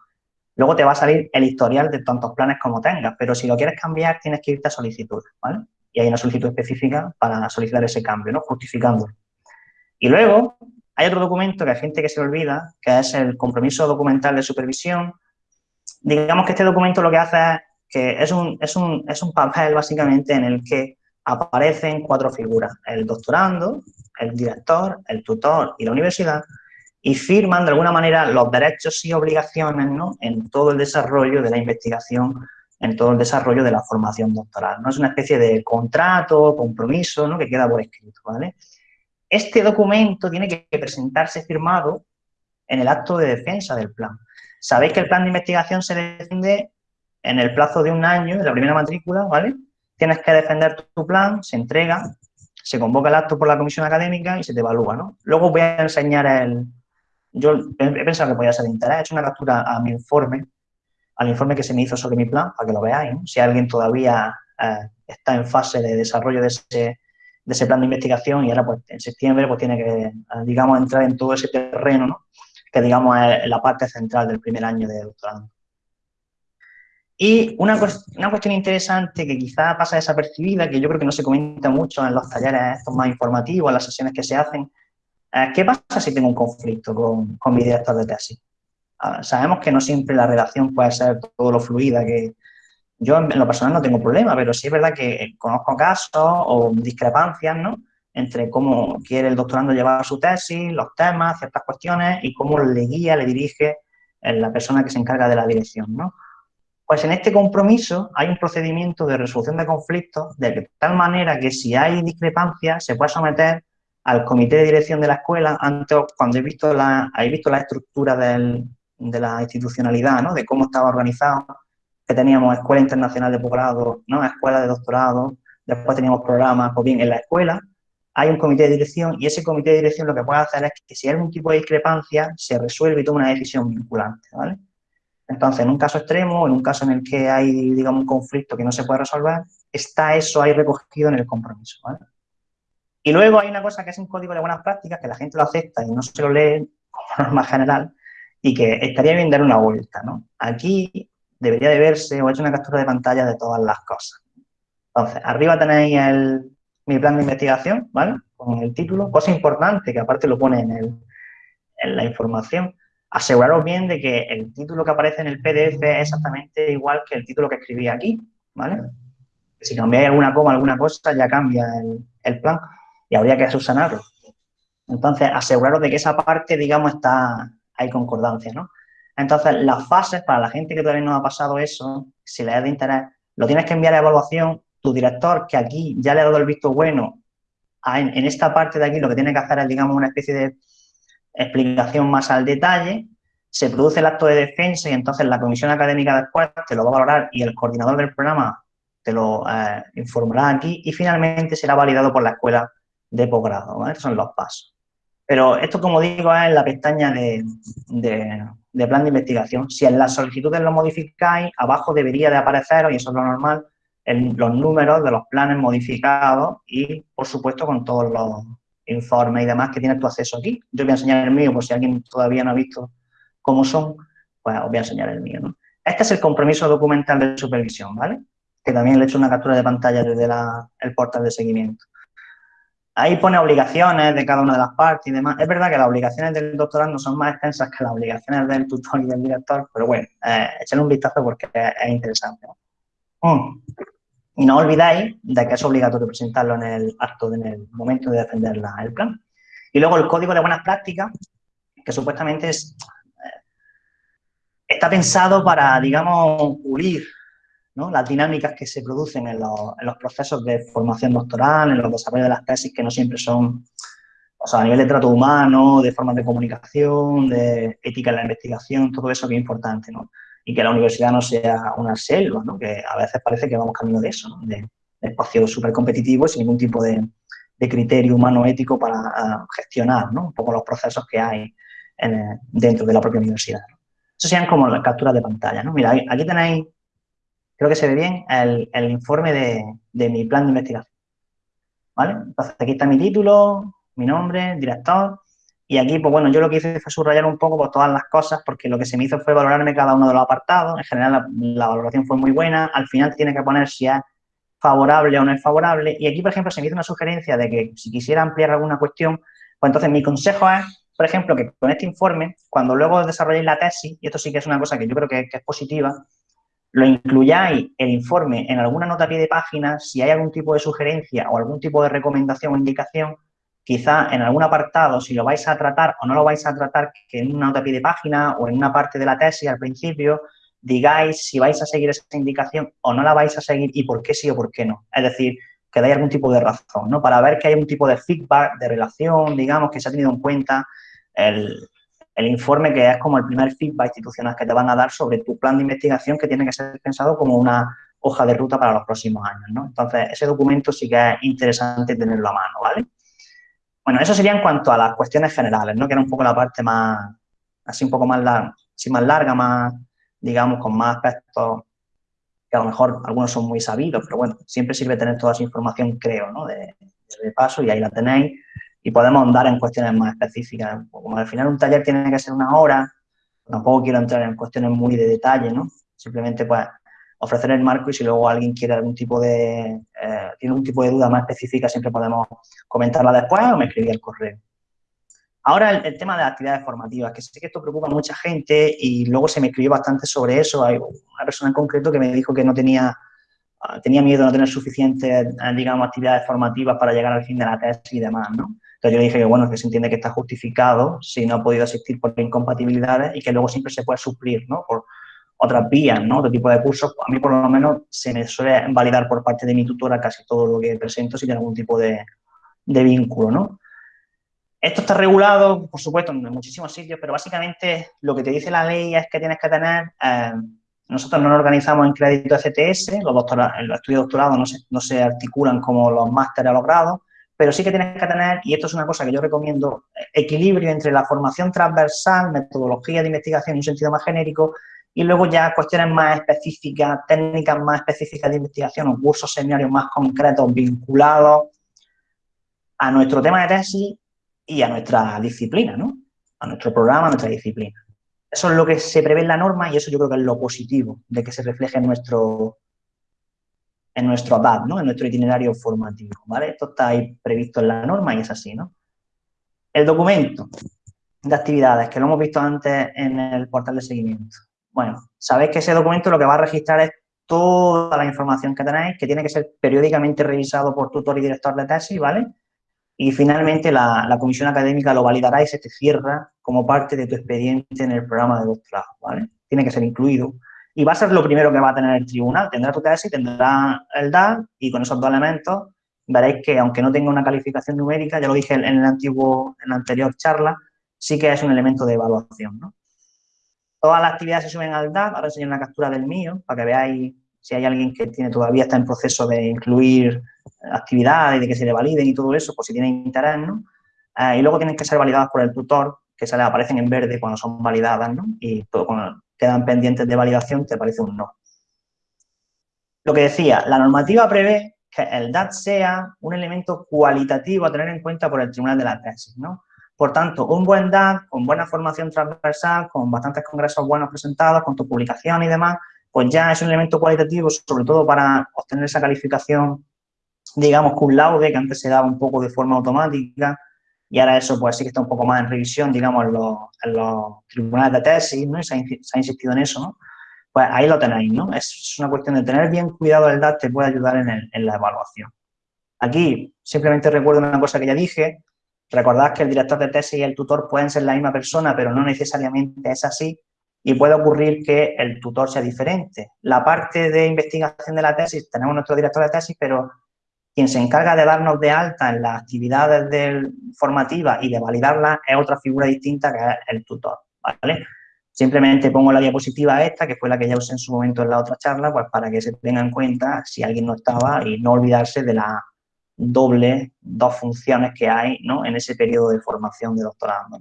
Luego te va a salir el historial de tantos planes como tengas, pero si lo quieres cambiar tienes que irte a solicitud, ¿vale? Y hay una solicitud específica para solicitar ese cambio, ¿no? Justificándolo. Y luego hay otro documento que hay gente que se olvida, que es el compromiso documental de supervisión. Digamos que este documento lo que hace es que es un, es un, es un papel básicamente en el que aparecen cuatro figuras, el doctorando, el director, el tutor y la universidad, y firman de alguna manera los derechos y obligaciones ¿no? en todo el desarrollo de la investigación, en todo el desarrollo de la formación doctoral. ¿no? Es una especie de contrato, compromiso ¿no? que queda por escrito. ¿vale? Este documento tiene que presentarse firmado en el acto de defensa del plan. Sabéis que el plan de investigación se defiende en el plazo de un año, en la primera matrícula, ¿vale? Tienes que defender tu plan, se entrega, se convoca el acto por la comisión académica y se te evalúa, ¿no? Luego voy a enseñar el... Yo he pensado que podía ser de interés, he hecho una captura a mi informe, al informe que se me hizo sobre mi plan, para que lo veáis, ¿no? Si alguien todavía eh, está en fase de desarrollo de ese, de ese plan de investigación y ahora pues en septiembre pues tiene que, digamos, entrar en todo ese terreno, ¿no? que digamos es la parte central del primer año de doctorado. Y una, una cuestión interesante que quizá pasa desapercibida, que yo creo que no se comenta mucho en los talleres estos más informativos, en las sesiones que se hacen, es ¿qué pasa si tengo un conflicto con, con mi director de tesis? Ah, sabemos que no siempre la relación puede ser todo lo fluida que, yo en lo personal no tengo problema, pero sí es verdad que conozco casos o discrepancias, ¿no? Entre cómo quiere el doctorando llevar su tesis, los temas, ciertas cuestiones y cómo le guía, le dirige la persona que se encarga de la dirección, ¿no? Pues en este compromiso hay un procedimiento de resolución de conflictos de tal manera que si hay discrepancias se puede someter al comité de dirección de la escuela antes cuando he visto la, he visto la estructura de la institucionalidad, ¿no? De cómo estaba organizado que teníamos escuela internacional de posgrado, ¿no? escuela de doctorado, después teníamos programas, pues bien, en la escuela hay un comité de dirección y ese comité de dirección lo que puede hacer es que si hay algún tipo de discrepancia, se resuelve y toma una decisión vinculante, ¿vale? Entonces, en un caso extremo, en un caso en el que hay, digamos, un conflicto que no se puede resolver, está eso ahí recogido en el compromiso, ¿vale? Y luego hay una cosa que es un código de buenas prácticas, que la gente lo acepta y no se lo lee como norma general, y que estaría bien dar una vuelta, ¿no? Aquí debería de verse o he hecho una captura de pantalla de todas las cosas. Entonces, arriba tenéis el, mi plan de investigación, ¿vale? Con el título, cosa importante que aparte lo pone en, el, en la información. Aseguraros bien de que el título que aparece en el PDF es exactamente igual que el título que escribí aquí, ¿vale? Si cambiáis alguna coma, alguna cosa, ya cambia el, el plan y habría que subsanarlo. Entonces, aseguraros de que esa parte, digamos, está, hay concordancia, ¿no? Entonces, las fases, para la gente que todavía no ha pasado eso, si le es de interés, lo tienes que enviar a evaluación. Tu director, que aquí ya le ha dado el visto bueno, en, esta parte de aquí lo que tiene que hacer es, digamos, una especie de explicación más al detalle, se produce el acto de defensa y entonces la comisión académica después te lo va a valorar y el coordinador del programa te lo eh, informará aquí y finalmente será validado por la escuela de posgrado. Estos son los pasos. Pero esto, como digo, es en la pestaña de, plan de investigación. Si en las solicitudes lo modificáis, abajo debería de aparecer, y eso es lo normal, los números de los planes modificados y, por supuesto, con todos los informes y demás que tienes tu acceso aquí. Yo voy a enseñar el mío, por si alguien todavía no ha visto cómo son, pues os voy a enseñar el mío. Este es el compromiso documental de supervisión, ¿vale? Que también le he hecho una captura de pantalla desde el portal de seguimiento. Ahí pone obligaciones de cada una de las partes y demás. Es verdad que las obligaciones del doctorando son más extensas que las obligaciones del tutor y del director, pero bueno, eh, un vistazo porque es, interesante. Mm. Y no olvidáis de que es obligatorio presentarlo en el acto, en el momento de defender el plan. Y luego el código de buenas prácticas, que supuestamente es, eh, está pensado para, digamos, pulir las dinámicas que se producen en los, procesos de formación doctoral, en los desarrollos de las tesis, que no siempre son, o sea, a nivel de trato humano, de formas de comunicación, de ética en la investigación, todo eso que es importante, ¿no? Y que la universidad no sea una selva, ¿no? Que a veces parece que vamos camino de eso, De, espacios súper competitivos sin ningún tipo de, criterio humano ético para ah, gestionar, ¿no? Un poco los procesos que hay dentro de la propia universidad. Eso sean como las capturas de pantalla, ¿no? Mira, aquí tenéis creo que se ve bien el, informe de, mi plan de investigación. ¿Vale? Entonces, aquí está mi título, mi nombre, director, y aquí, pues bueno, yo lo que hice fue subrayar un poco pues, todas las cosas, porque lo que se me hizo fue valorarme cada uno de los apartados. En general, la, valoración fue muy buena. Al final tiene que poner si es favorable o no es favorable. Y aquí, por ejemplo, se me hizo una sugerencia de que si quisiera ampliar alguna cuestión, pues entonces mi consejo es, por ejemplo, que con este informe, cuando luego desarrolléis la tesis, y esto sí que es una cosa que yo creo que es positiva, lo incluyáis el informe en alguna nota pie de página, si hay algún tipo de sugerencia o algún tipo de recomendación o indicación, quizá en algún apartado, si lo vais a tratar o no lo vais a tratar, que en una nota a pie de página o en una parte de la tesis al principio, digáis si vais a seguir esa indicación o no la vais a seguir y por qué sí o por qué no. Es decir, que dais algún tipo de razón, ¿no? Para ver que hay un tipo de feedback, de relación, digamos, que se ha tenido en cuenta el, el informe que es como el primer feedback institucional que te van a dar sobre tu plan de investigación que tiene que ser pensado como una hoja de ruta para los próximos años, ¿no? Entonces, ese documento sí que es interesante tenerlo a mano, ¿vale? Bueno, eso sería en cuanto a las cuestiones generales, ¿no? Que era un poco la parte más, así un poco más larga, más larga, más, digamos, con más aspectos que a lo mejor algunos son muy sabidos, pero bueno, siempre sirve tener toda esa información, creo, ¿no? De, de paso y ahí la tenéis y podemos andar en cuestiones más específicas. Como al final un taller tiene que ser una hora, tampoco quiero entrar en cuestiones muy de detalle, ¿no? Simplemente, pues, ofrecer el marco y si luego alguien quiere algún tipo de, eh, tiene un tipo de duda más específica, siempre podemos comentarla después o me escribir el correo. Ahora el, tema de las actividades formativas, que sé que esto preocupa a mucha gente y luego se me escribió bastante sobre eso. Hay una persona en concreto que me dijo que no tenía, ah, tenía miedo de no tener suficientes, eh, digamos, actividades formativas para llegar al fin de la tesis y demás, ¿no? Entonces yo le dije que, bueno, que se entiende que está justificado si no ha podido asistir por incompatibilidades y que luego siempre se puede suplir, ¿no? Por, otras vías, ¿no? Otro tipo de cursos, a mí por lo menos se me suele validar por parte de mi tutora casi todo lo que presento si tiene algún tipo de, vínculo, ¿no? Esto está regulado, por supuesto, en muchísimos sitios, pero básicamente lo que te dice la ley es que tienes que tener, eh, nosotros no nos organizamos en crédito CTS, los, los estudios de doctorado no se, no se articulan como los másteres a los pero sí que tienes que tener, y esto es una cosa que yo recomiendo, equilibrio entre la formación transversal, metodología de investigación en un sentido más genérico, y luego ya cuestiones más específicas, técnicas más específicas de investigación o cursos, seminarios más concretos vinculados a nuestro tema de tesis y a nuestra disciplina, ¿no? A nuestro programa, a nuestra disciplina. Eso es lo que se prevé en la norma y eso yo creo que es lo positivo de que se refleje en nuestro en nuestro ADAD, ¿no? En nuestro itinerario formativo, ¿vale? Esto está ahí previsto en la norma y es así, ¿no? El documento de actividades, que lo hemos visto antes en el portal de seguimiento. Bueno, sabéis que ese documento lo que va a registrar es toda la información que tenéis, que tiene que ser periódicamente revisado por tutor y director de tesis, ¿vale? Y finalmente la, comisión académica lo validará y se te cierra como parte de tu expediente en el programa de doctorado, ¿vale? Tiene que ser incluido. Y va a ser lo primero que va a tener el tribunal. Tendrá tu tesis, tendrá el DAR y con esos dos elementos veréis que aunque no tenga una calificación numérica, ya lo dije en, el antiguo, en la anterior charla, sí que es un elemento de evaluación. Todas las actividades se suben al DAT, ahora enseño una captura del mío para que veáis si hay alguien que tiene todavía está en proceso de incluir actividades, de que se le validen y todo eso, por si tiene interés, ¿no? Eh, y luego tienen que ser validadas por el tutor, que se le aparecen en verde cuando son validadas, ¿no? Y todo, cuando quedan pendientes de validación te aparece un no. Lo que decía, la normativa prevé que el DAT sea un elemento cualitativo a tener en cuenta por el tribunal de la tesis, ¿no? Por tanto, un buen DAT, con buena formación transversal, con bastantes congresos buenos presentados, con tu publicación y demás, pues ya es un elemento cualitativo, sobre todo para obtener esa calificación, digamos, cum laude, que antes se daba un poco de forma automática, y ahora eso pues sí que está un poco más en revisión, digamos, en los, tribunales de tesis, ¿no? Y se ha, insistido en eso, ¿no? Pues ahí lo tenéis, ¿no? Es una cuestión de tener bien cuidado el DAT, te puede ayudar en, en la evaluación. Aquí simplemente recuerdo una cosa que ya dije, Recordad que el director de tesis y el tutor pueden ser la misma persona, pero no necesariamente es así y puede ocurrir que el tutor sea diferente. La parte de investigación de la tesis, tenemos nuestro director de tesis, pero quien se encarga de darnos de alta en las actividades formativas y de validarlas es otra figura distinta que es el tutor, ¿vale? Simplemente pongo la diapositiva esta, que fue la que ya usé en su momento en la otra charla, pues para que se tenga en cuenta si alguien no estaba y no olvidarse de la doble, dos funciones que hay ¿no? en ese periodo de formación de doctorado.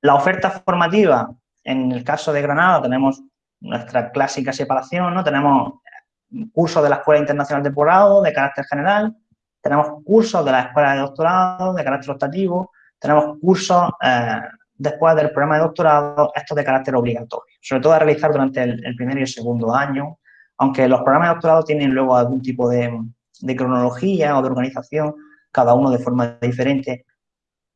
La oferta formativa, en el caso de Granada tenemos nuestra clásica separación, ¿no? tenemos cursos de la Escuela Internacional de Posgrado de carácter general, tenemos cursos de la Escuela de Doctorado de carácter optativo, tenemos cursos eh, después del programa de doctorado, estos de carácter obligatorio, sobre todo a realizar durante el, el primer y el segundo año, aunque los programas de doctorado tienen luego algún tipo de, de cronología o de organización, cada uno de forma diferente.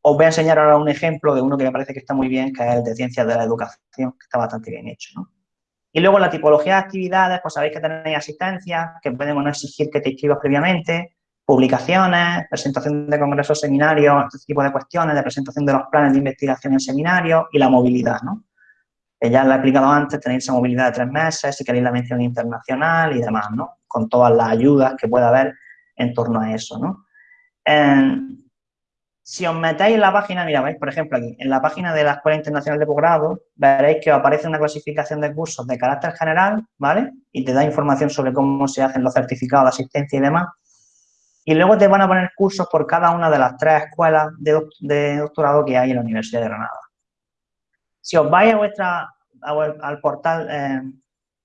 Os voy a enseñar ahora un ejemplo de uno que me parece que está muy bien, que es el de Ciencias de la Educación, que está bastante bien hecho. Y luego la tipología de actividades, pues sabéis que tenéis asistencia, que podemos exigir que te inscribas previamente, publicaciones, presentación de congresos, seminarios, este tipo de cuestiones, de presentación de los planes de investigación en seminarios y la movilidad, ¿no? Que ya lo he explicado antes, tenéis esa movilidad de tres meses, si queréis la mención internacional y demás, ¿no? con todas las ayudas que pueda haber en torno a eso, ¿no? Si os metéis en la página, mira, veis, por ejemplo, aquí, en la página de la Escuela Internacional de Posgrado, veréis que os aparece una clasificación de cursos de carácter general, ¿vale? Y te da información sobre cómo se hacen los certificados de asistencia y demás. Y luego te van a poner cursos por cada una de las tres escuelas de, doctorado que hay en la Universidad de Granada. Si os vais a vuestra, al portal eh,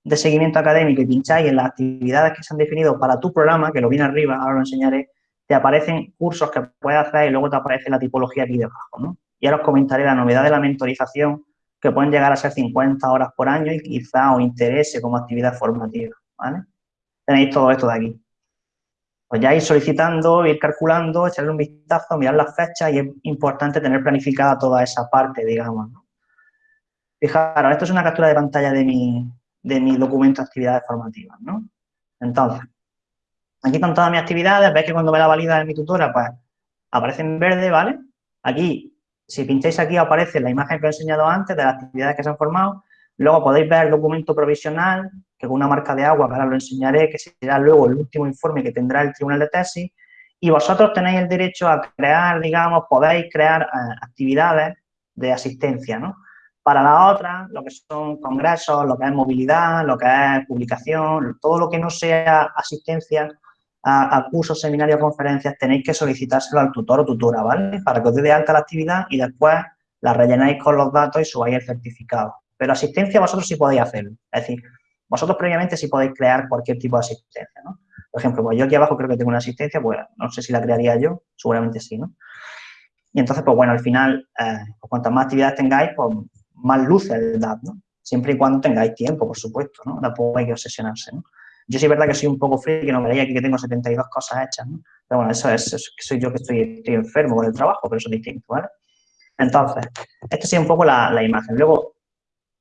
de seguimiento académico y pincháis en las actividades que se han definido para tu programa, que lo viene arriba, ahora lo enseñaré, te aparecen cursos que puedes hacer y luego te aparece la tipología aquí debajo, ¿no? Y ahora os comentaré la novedad de la mentorización, que pueden llegar a ser 50 horas por año y quizá os interese como actividad formativa, ¿vale? Tenéis todo esto de aquí. Pues ya ir solicitando, ir calculando, echarle un vistazo, mirar las fechas y es importante tener planificada toda esa parte, digamos. Fijaros, esto es una captura de pantalla de mi, de mi documento de actividades formativas, ¿no? Entonces, aquí están todas mis actividades, veis que cuando me la valida en mi tutora, pues aparece en verde, ¿vale? Aquí, si pincháis aquí, aparece la imagen que os he enseñado antes de las actividades que se han formado. Luego podéis ver el documento provisional, que con una marca de agua, que ahora lo enseñaré, que será luego el último informe que tendrá el tribunal de tesis. Y vosotros tenéis el derecho a crear, digamos, podéis crear eh, actividades de asistencia, ¿no? Para la otra, lo que son congresos, lo que es movilidad, lo que es publicación, todo lo que no sea asistencia a, cursos, seminarios, conferencias, tenéis que solicitárselo al tutor o tutora, ¿vale? Para que os dé de alta la actividad y después la rellenáis con los datos y subáis el certificado. Pero asistencia vosotros sí podéis hacerlo. Es decir, vosotros previamente sí podéis crear cualquier tipo de asistencia, ¿no? Por ejemplo, pues yo aquí abajo creo que tengo una asistencia, pues no sé si la crearía yo, seguramente sí, ¿no? Y entonces, pues bueno, al final, eh, pues cuantas más actividades tengáis, pues más luce el DAP, ¿no? Siempre y cuando tengáis tiempo, por supuesto, ¿no? Tampoco hay que obsesionarse, ¿no? Yo sí es verdad que soy un poco frío, que no veréis aquí que tengo 72 cosas hechas, ¿no? Pero bueno, eso es, soy yo que estoy, enfermo con el trabajo, pero eso es distinto, ¿vale? Entonces, esta sí un poco la, imagen. Luego,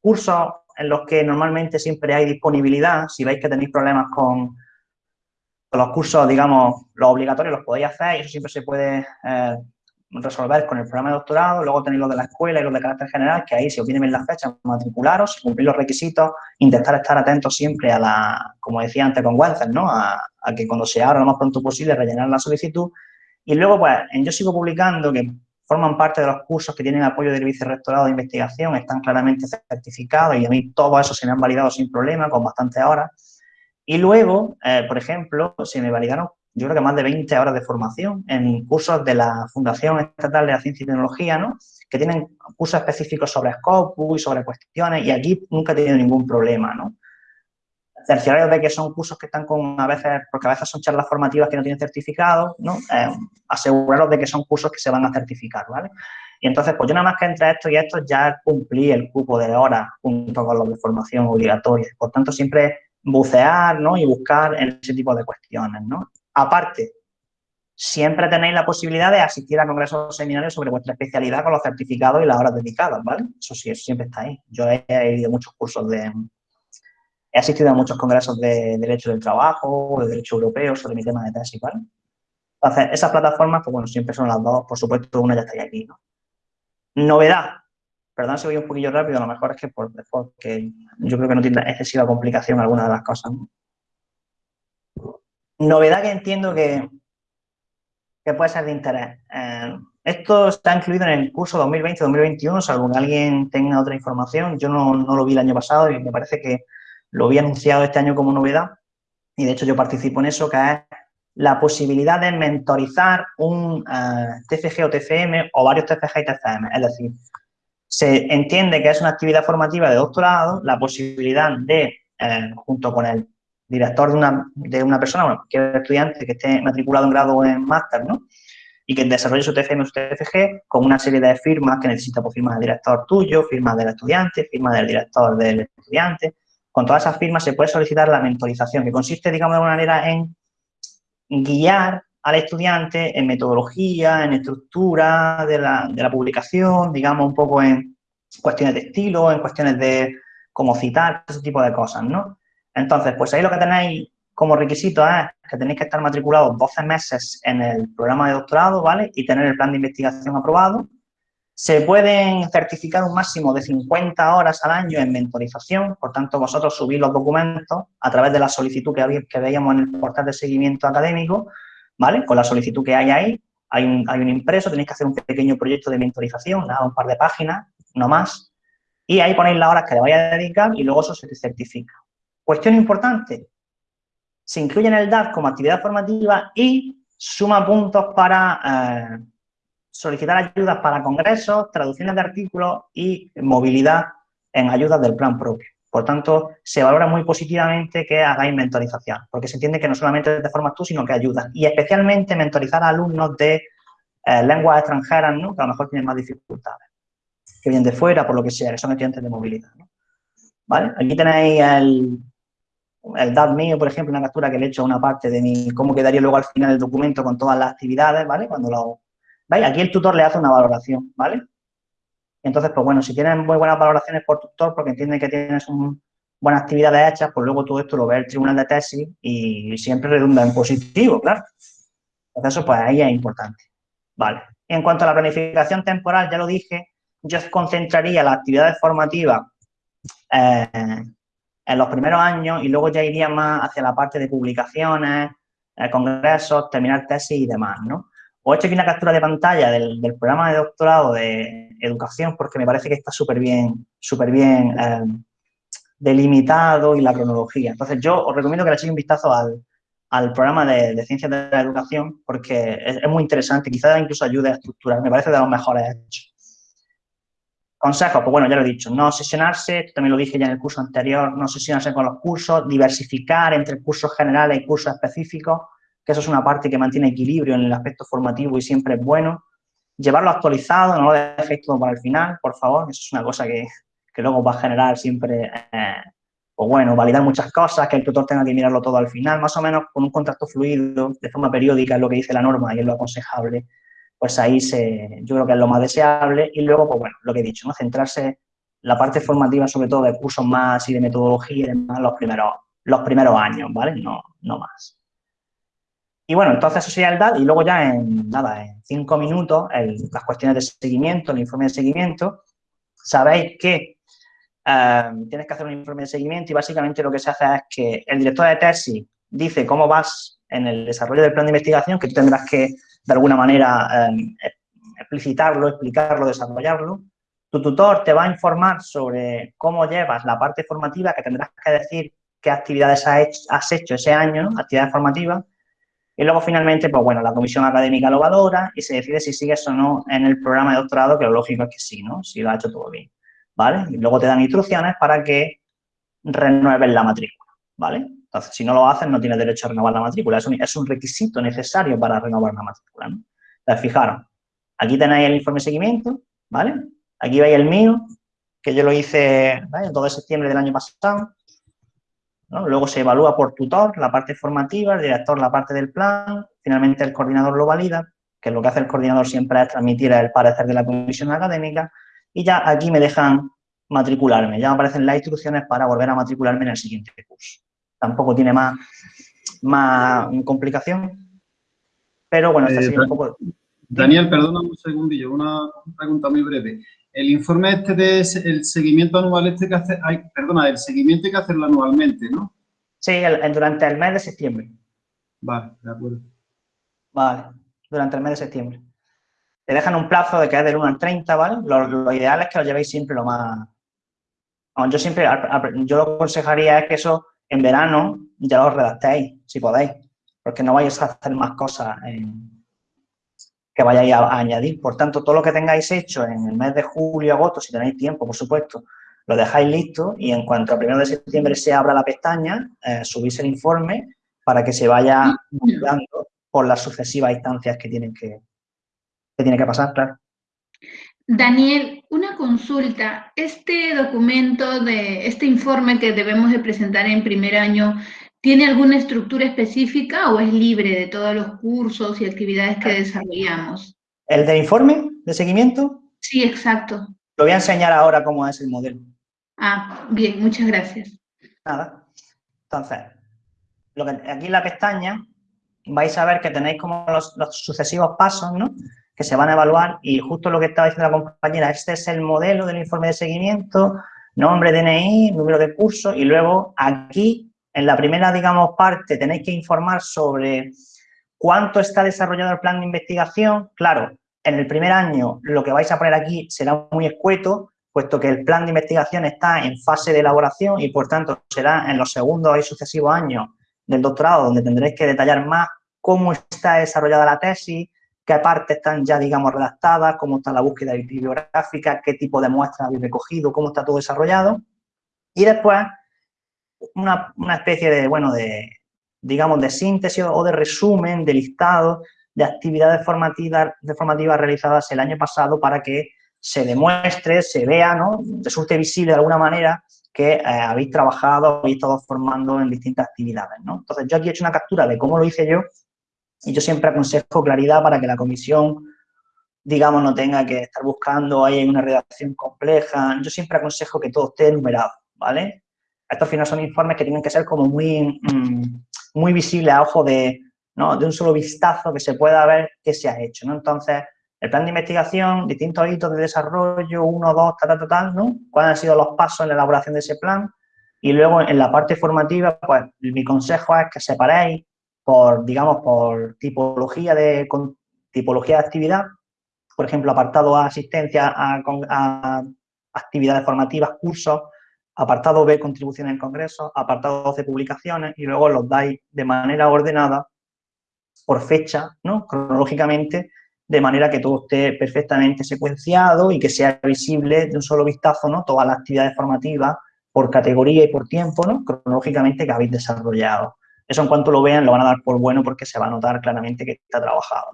cursos en los que normalmente siempre hay disponibilidad, si veis que tenéis problemas con, los cursos, digamos, los obligatorios los podéis hacer y eso siempre se puede eh, resolver con el programa de doctorado, luego tenéis los de la escuela y los de carácter general, que ahí si os vienen las fechas, matricularos, cumplir los requisitos, intentar estar atentos siempre a la, como decía antes con Wenzel, ¿no? A, que cuando se abra lo más pronto posible rellenar la solicitud. Y luego, pues, en Yo Sigo Publicando, que forman parte de los cursos que tienen apoyo del vicerrectorado de investigación, están claramente certificados y a mí todo eso se me han validado sin problema, con bastantes horas. Y luego, eh, por ejemplo, se me validaron yo creo que más de 20 horas de formación en cursos de la Fundación Estatal de la Ciencia y Tecnología, ¿no? Que tienen cursos específicos sobre Scopus y sobre cuestiones y aquí nunca he tenido ningún problema, ¿no? Terciarios de que son cursos que están con, a veces, porque a veces son charlas formativas que no tienen certificado, ¿no? Eh, aseguraros de que son cursos que se van a certificar, ¿vale? Y entonces, pues yo nada más que entre esto y esto ya cumplí el cupo de horas junto con los de formación obligatoria. Por tanto, siempre bucear, ¿no? Y buscar en ese tipo de cuestiones, ¿no? Aparte, siempre tenéis la posibilidad de asistir a congresos o seminarios sobre vuestra especialidad con los certificados y las horas dedicadas, ¿vale? Eso sí, eso siempre está ahí. Yo he, ido a muchos cursos de... He asistido a muchos congresos de Derecho del Trabajo, de Derecho Europeo, sobre mi tema de tesis, ¿vale? Entonces, esas plataformas, pues bueno, siempre son las dos. Por supuesto, una ya está aquí, ¿no? Novedad. Perdón si voy un poquillo rápido, a lo mejor es que porque yo creo que no tiene excesiva complicación alguna de las cosas, ¿no? Novedad que entiendo que, que puede ser de interés. Eh, esto está incluido en el curso 2020-2021, salvo que alguien tenga otra información. Yo no, lo vi el año pasado y me parece que lo había anunciado este año como novedad. Y de hecho yo participo en eso, que es la posibilidad de mentorizar un eh, TFG o TFM o varios TFG y TFM. Es decir, se entiende que es una actividad formativa de doctorado, la posibilidad de, eh, junto con el director de una, de una persona, bueno, cualquier estudiante que esté matriculado en grado o en máster, ¿no? Y que desarrolle su TFM o su TFG con una serie de firmas que necesita, por pues, firmas del director tuyo, firmas del estudiante, firmas del director del estudiante. Con todas esas firmas se puede solicitar la mentorización, que consiste, digamos, de alguna manera en guiar al estudiante en metodología, en estructura de la, de la publicación, digamos, un poco en cuestiones de estilo, en cuestiones de cómo citar, ese tipo de cosas, ¿no? Entonces, pues ahí lo que tenéis como requisito es que tenéis que estar matriculados 12 meses en el programa de doctorado, ¿vale? Y tener el plan de investigación aprobado. Se pueden certificar un máximo de 50 horas al año en mentorización, por tanto, vosotros subís los documentos a través de la solicitud que, que veíamos en el portal de seguimiento académico, ¿vale? Con la solicitud que hay ahí, hay un, impreso, tenéis que hacer un pequeño proyecto de mentorización, nada, un par de páginas, no más, y ahí ponéis las horas que le vais a dedicar y luego eso se certifica. Cuestión importante, se incluye en el DAF como actividad formativa y suma puntos para eh, solicitar ayudas para congresos, traducciones de artículos y movilidad en ayudas del plan propio. Por tanto, se valora muy positivamente que hagáis mentorización, porque se entiende que no solamente te formas tú, sino que ayudas. Y especialmente mentorizar a alumnos de eh, lenguas extranjeras, ¿no? que a lo mejor tienen más dificultades, que vienen de fuera, por lo que sea, que son estudiantes de movilidad. ¿Vale? Aquí tenéis el, el DAT mío, por ejemplo, una captura que le he hecho a una parte de mi, cómo quedaría luego al final el documento con todas las actividades, ¿vale? Cuando lo, ¿veis? Aquí el tutor le hace una valoración, ¿vale? Entonces, pues bueno, si tienes muy buenas valoraciones por tutor, porque entiende que tienes un, buenas actividades hechas, pues luego todo esto lo ve el tribunal de tesis y siempre redunda en positivo, claro. Entonces, eso pues ahí es importante. Vale. En cuanto a la planificación temporal, ya lo dije, yo concentraría las actividades formativas eh, en los primeros años y luego ya iría más hacia la parte de publicaciones, eh, congresos, terminar tesis y demás, ¿no? Os he hecho aquí una captura de pantalla del, programa de doctorado de educación porque me parece que está súper bien, súper bien eh, delimitado y la cronología. Entonces, yo os recomiendo que le echéis un vistazo al, programa de, Ciencias de la Educación porque es, muy interesante, quizás incluso ayude a estructurar, me parece de los mejores hechos. Consejos, pues bueno, ya lo he dicho, no obsesionarse, también lo dije ya en el curso anterior, no obsesionarse con los cursos, diversificar entre cursos generales y cursos específicos, que eso es una parte que mantiene equilibrio en el aspecto formativo y siempre es bueno. Llevarlo actualizado, no lo dejéis todo para el final, por favor, eso es una cosa que, luego va a generar siempre, eh, pues bueno, validar muchas cosas, que el tutor tenga que mirarlo todo al final, más o menos con un contacto fluido, de forma periódica, es lo que dice la norma y es lo aconsejable, pues ahí se, yo creo que es lo más deseable. Y luego, pues bueno, lo que he dicho, ¿no? centrarse la parte formativa, sobre todo de cursos más y de metodología y demás, los primeros, los primeros años, ¿vale? No, no más. Y bueno, entonces eso sería el DAD y luego ya en, nada, en cinco minutos, las cuestiones de seguimiento, el informe de seguimiento, sabéis que eh, tienes que hacer un informe de seguimiento y básicamente lo que se hace es que el director de tesis dice cómo vas en el desarrollo del plan de investigación, que tú tendrás que, de alguna manera, eh, explicitarlo, explicarlo, desarrollarlo. Tu tutor te va a informar sobre cómo llevas la parte formativa, que tendrás que decir qué actividades has hecho, has ese año, actividades formativas, y luego, finalmente, pues bueno, la comisión académica lo valora y se decide si sigues o no en el programa de doctorado, que lo lógico es que sí, ¿no? Si lo ha hecho todo bien, ¿vale? Y luego te dan instrucciones para que renueves la matrícula, ¿vale? Si no lo haces, no tienes derecho a renovar la matrícula. Es un, requisito necesario para renovar la matrícula, ¿no? Entonces, fijaros, aquí tenéis el informe de seguimiento, ¿vale? Aquí veis el mío, que yo lo hice ¿vale? todo septiembre del año pasado. Luego se evalúa por tutor la parte formativa, el director la parte del plan, finalmente el coordinador lo valida, que lo que hace el coordinador siempre es transmitir el parecer de la comisión académica y ya aquí me dejan matricularme, ya aparecen las instrucciones para volver a matricularme en el siguiente curso. Tampoco tiene más, más complicación, pero bueno, esta eh, un poco... Daniel, perdona un segundillo, una pregunta muy breve. El informe este de el seguimiento anual este que hace, perdona, el seguimiento hay que hacerlo anualmente, ¿no? Sí, durante el mes de septiembre. Vale, de acuerdo. Vale, durante el mes de septiembre. Te dejan un plazo de que es del 1 al 30, ¿vale? Lo, ideal es que lo llevéis siempre lo más... yo siempre, yo lo aconsejaría es que eso en verano ya lo redactéis, si podéis, porque no vais a hacer más cosas en, que vayáis a, añadir. Por tanto, todo lo que tengáis hecho en el mes de julio, agosto, si tenéis tiempo, por supuesto, lo dejáis listo y en cuanto a primero de septiembre se abra la pestaña, eh, subís el informe para que se vaya dando por las sucesivas instancias que tienen que, que, tiene que pasar, claro. Daniel, una consulta. Este documento, de este informe que debemos de presentar en primer año, ¿Tiene alguna estructura específica o es libre de todos los cursos y actividades que desarrollamos? ¿El de informe de seguimiento? Sí, exacto. Lo voy a enseñar ahora cómo es el modelo. Ah, bien, muchas gracias. Nada. Entonces, lo que, aquí en la pestaña vais a ver que tenéis como los, los, sucesivos pasos, ¿no? Que se van a evaluar y justo lo que estaba diciendo la compañera, este es el modelo del informe de seguimiento, nombre, DNI, número de curso y luego aquí en la primera, digamos, parte tenéis que informar sobre cuánto está desarrollado el plan de investigación. Claro, en el primer año lo que vais a poner aquí será muy escueto, puesto que el plan de investigación está en fase de elaboración y, por tanto, será en los segundos y sucesivos años del doctorado donde tendréis que detallar más cómo está desarrollada la tesis, qué partes están ya, digamos, redactadas, cómo está la búsqueda bibliográfica, qué tipo de muestras habéis recogido, cómo está todo desarrollado. Y después, una, especie de, bueno, de, digamos, de síntesis o de resumen, de listado de actividades formativas, realizadas el año pasado para que se demuestre, se vea, ¿no? resulte visible de alguna manera que eh, habéis trabajado, habéis estado formando en distintas actividades, ¿no? Entonces, yo aquí he hecho una captura de cómo lo hice yo y yo siempre aconsejo claridad para que la comisión, digamos, no tenga que estar buscando ahí una redacción compleja. Yo siempre aconsejo que todo esté enumerado, ¿vale? Estos al final son informes que tienen que ser como muy, mm, muy visibles a ojo de, ¿no? de un solo vistazo que se pueda ver qué se ha hecho, ¿no? Entonces, el plan de investigación, distintos hitos de desarrollo, uno, dos, tal, tal, tal, ¿no? ¿Cuáles han sido los pasos en la elaboración de ese plan? Y luego en la parte formativa, pues mi consejo es que separéis por, digamos, por tipología de, tipología de actividad, por ejemplo, apartado A, asistencia a, actividades formativas, cursos, apartado B, contribuciones en congresos, apartado C, publicaciones, y luego los dais de manera ordenada por fecha, ¿no? cronológicamente, de manera que todo esté perfectamente secuenciado y que sea visible de un solo vistazo, ¿no? Todas las actividades formativas por categoría y por tiempo, ¿no? Cronológicamente que habéis desarrollado. Eso en cuanto lo vean lo van a dar por bueno porque se va a notar claramente que está trabajado,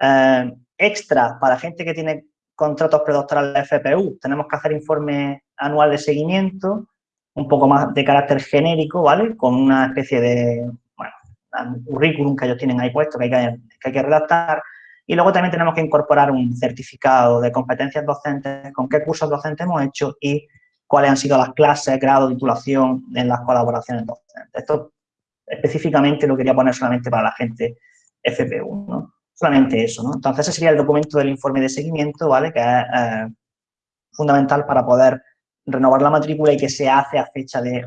eh, extra, para gente que tiene contratos predoctorales FPU, tenemos que hacer informe anual de seguimiento, un poco más de carácter genérico, ¿vale? Con una especie de, currículum que ellos tienen ahí puesto que hay que, que, hay que redactar y luego también tenemos que incorporar un certificado de competencias docentes, con qué cursos docentes hemos hecho y cuáles han sido las clases, grado, titulación en las colaboraciones docentes. Esto específicamente lo quería poner solamente para la gente FPU, ¿no? Solamente eso, ¿no? Entonces, ese sería el documento del informe de seguimiento, ¿vale? Que es eh, fundamental para poder renovar la matrícula y que se hace a fecha de,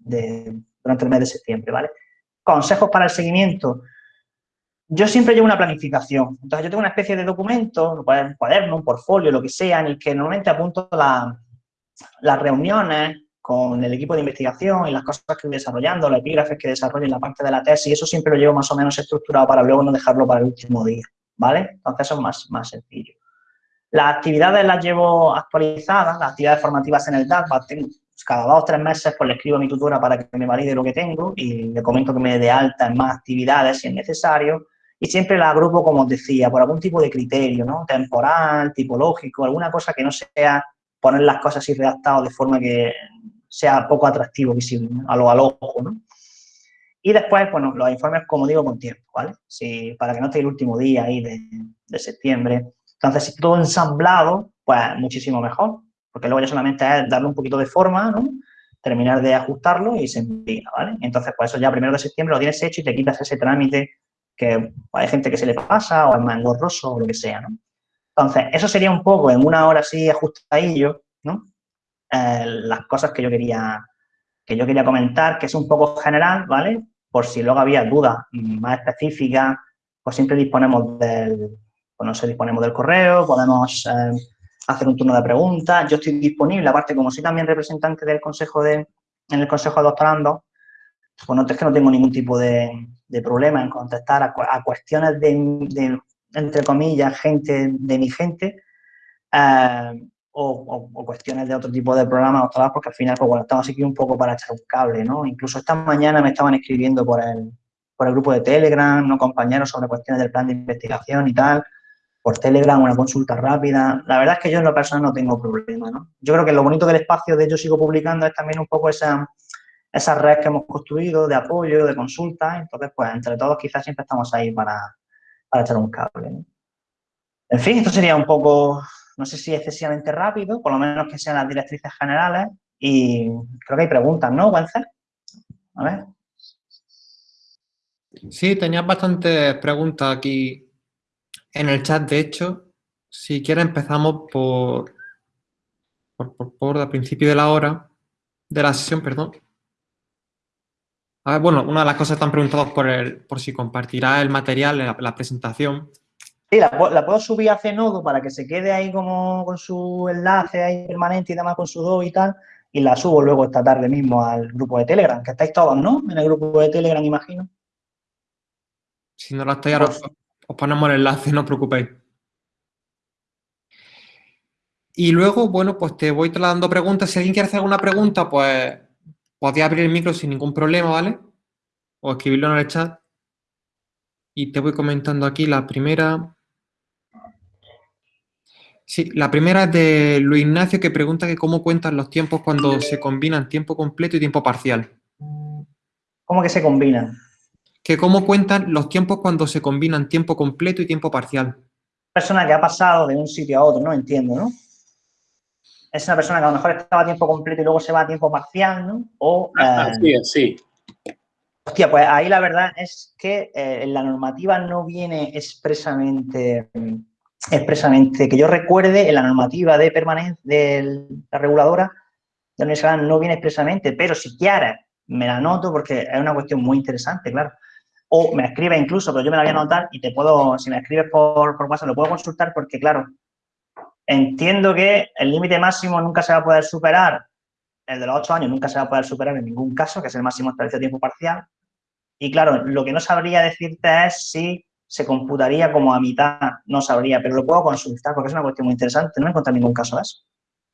de, durante el mes de septiembre, ¿vale? Consejos para el seguimiento yo siempre llevo una planificación. Entonces, yo tengo una especie de documento, un cuaderno, un portfolio, lo que sea, en el que normalmente apunto las reuniones con el equipo de investigación y las cosas que voy desarrollando, los epígrafes que desarrollo en la parte de la tesis, eso siempre lo llevo más o menos estructurado para luego no dejarlo para el último día, ¿vale? Entonces, eso es más, más sencillo. Las actividades las llevo actualizadas, las actividades formativas en el DAC, cada dos o tres meses pues le escribo a mi tutora para que me valide lo que tengo y le comento que me dé de alta en más actividades si es necesario y siempre la agrupo, como os decía, por algún tipo de criterio, ¿no? Temporal, tipológico, alguna cosa que no sea poner las cosas así redactadas de forma que sea poco atractivo visible a lo al ojo, ¿no? Y después, bueno, los informes, como digo, con tiempo, ¿vale? Si, para que no esté el último día ahí de, de septiembre. Entonces, si todo ensamblado, pues muchísimo mejor, porque luego ya solamente es darle un poquito de forma, ¿no? Terminar de ajustarlo y se envía, ¿vale? Entonces, pues eso ya primero de septiembre lo tienes hecho y te quitas ese trámite que hay gente que se le pasa o es más engorroso o lo que sea, ¿no? Entonces, eso sería un poco en una hora así ajustadillo, ¿no? Eh, las cosas que yo quería que yo quería comentar, que es un poco general, ¿vale? Por si luego había dudas más específicas, pues siempre disponemos del, pues disponemos del correo, podemos eh, hacer un turno de preguntas. Yo estoy disponible, aparte como soy también representante del consejo de, en el consejo de doctorando, pues no es que no tengo ningún tipo de, de problema en contestar a, cuestiones de, entre comillas, gente de mi gente, eh, o, cuestiones de otro tipo de programas o porque al final, pues bueno, estamos aquí un poco para echar un cable, ¿no? Incluso esta mañana me estaban escribiendo por el, por el grupo de Telegram, ¿no? Compañeros sobre cuestiones del plan de investigación y tal, por Telegram, una consulta rápida. La verdad es que yo en lo personal no tengo problema, ¿no? Yo creo que lo bonito del espacio de Yo Sigo Publicando es también un poco esa esa red que hemos construido de apoyo, de consulta, entonces pues entre todos quizás siempre estamos ahí para, para echar un cable. En fin, esto sería un poco, no sé si excesivamente rápido, por lo menos que sean las directrices generales y creo que hay preguntas, ¿no, Wences? A ver. Sí, tenías bastantes preguntas aquí en el chat, de hecho. Si quieres empezamos por, por, por, por el principio de la hora, de la sesión, perdón bueno, una de las cosas están preguntadas por, el, por si compartirá el material, la, la presentación. Sí, la, puedo subir a Cenodo para que se quede ahí como con su enlace ahí permanente y demás con su do y tal, y la subo luego esta tarde mismo al grupo de Telegram, que estáis todos, ¿no? En el grupo de Telegram, imagino. Si no la estáis, ahora os, os ponemos el enlace, no os preocupéis. Y luego, bueno, pues te voy trasladando preguntas. Si alguien quiere hacer alguna pregunta, pues podéis abrir el micro sin ningún problema, ¿vale? O escribirlo en el chat. Y te voy comentando aquí la primera. Sí, la primera es de Luis Ignacio que pregunta que cómo cuentan los tiempos cuando se combinan tiempo completo y tiempo parcial. ¿Cómo que se combinan? Que cómo cuentan los tiempos cuando se combinan tiempo completo y tiempo parcial. Persona que ha pasado de un sitio a otro, no entiendo, ¿no? Es una persona que a lo mejor estaba a tiempo completo y luego se va a tiempo parcial, ¿no? O, ah, eh, sí. Hostia, pues ahí la verdad es que eh, la normativa no viene expresamente expresamente, que yo recuerde, en la normativa de permanencia de la reguladora de la universidad no viene expresamente, pero si quieres me la anoto porque es una cuestión muy interesante, claro. O me escribe incluso, pero yo me la voy a anotar y te puedo, si me escribes por, por WhatsApp, lo puedo consultar porque, claro, entiendo que el límite máximo nunca se va a poder superar, el de los ocho años nunca se va a poder superar en ningún caso, que es el máximo establecido a tiempo parcial. Y claro, lo que no sabría decirte es si se computaría como a mitad, no sabría, pero lo puedo consultar porque es una cuestión muy interesante, no he encontrado ningún caso de eso.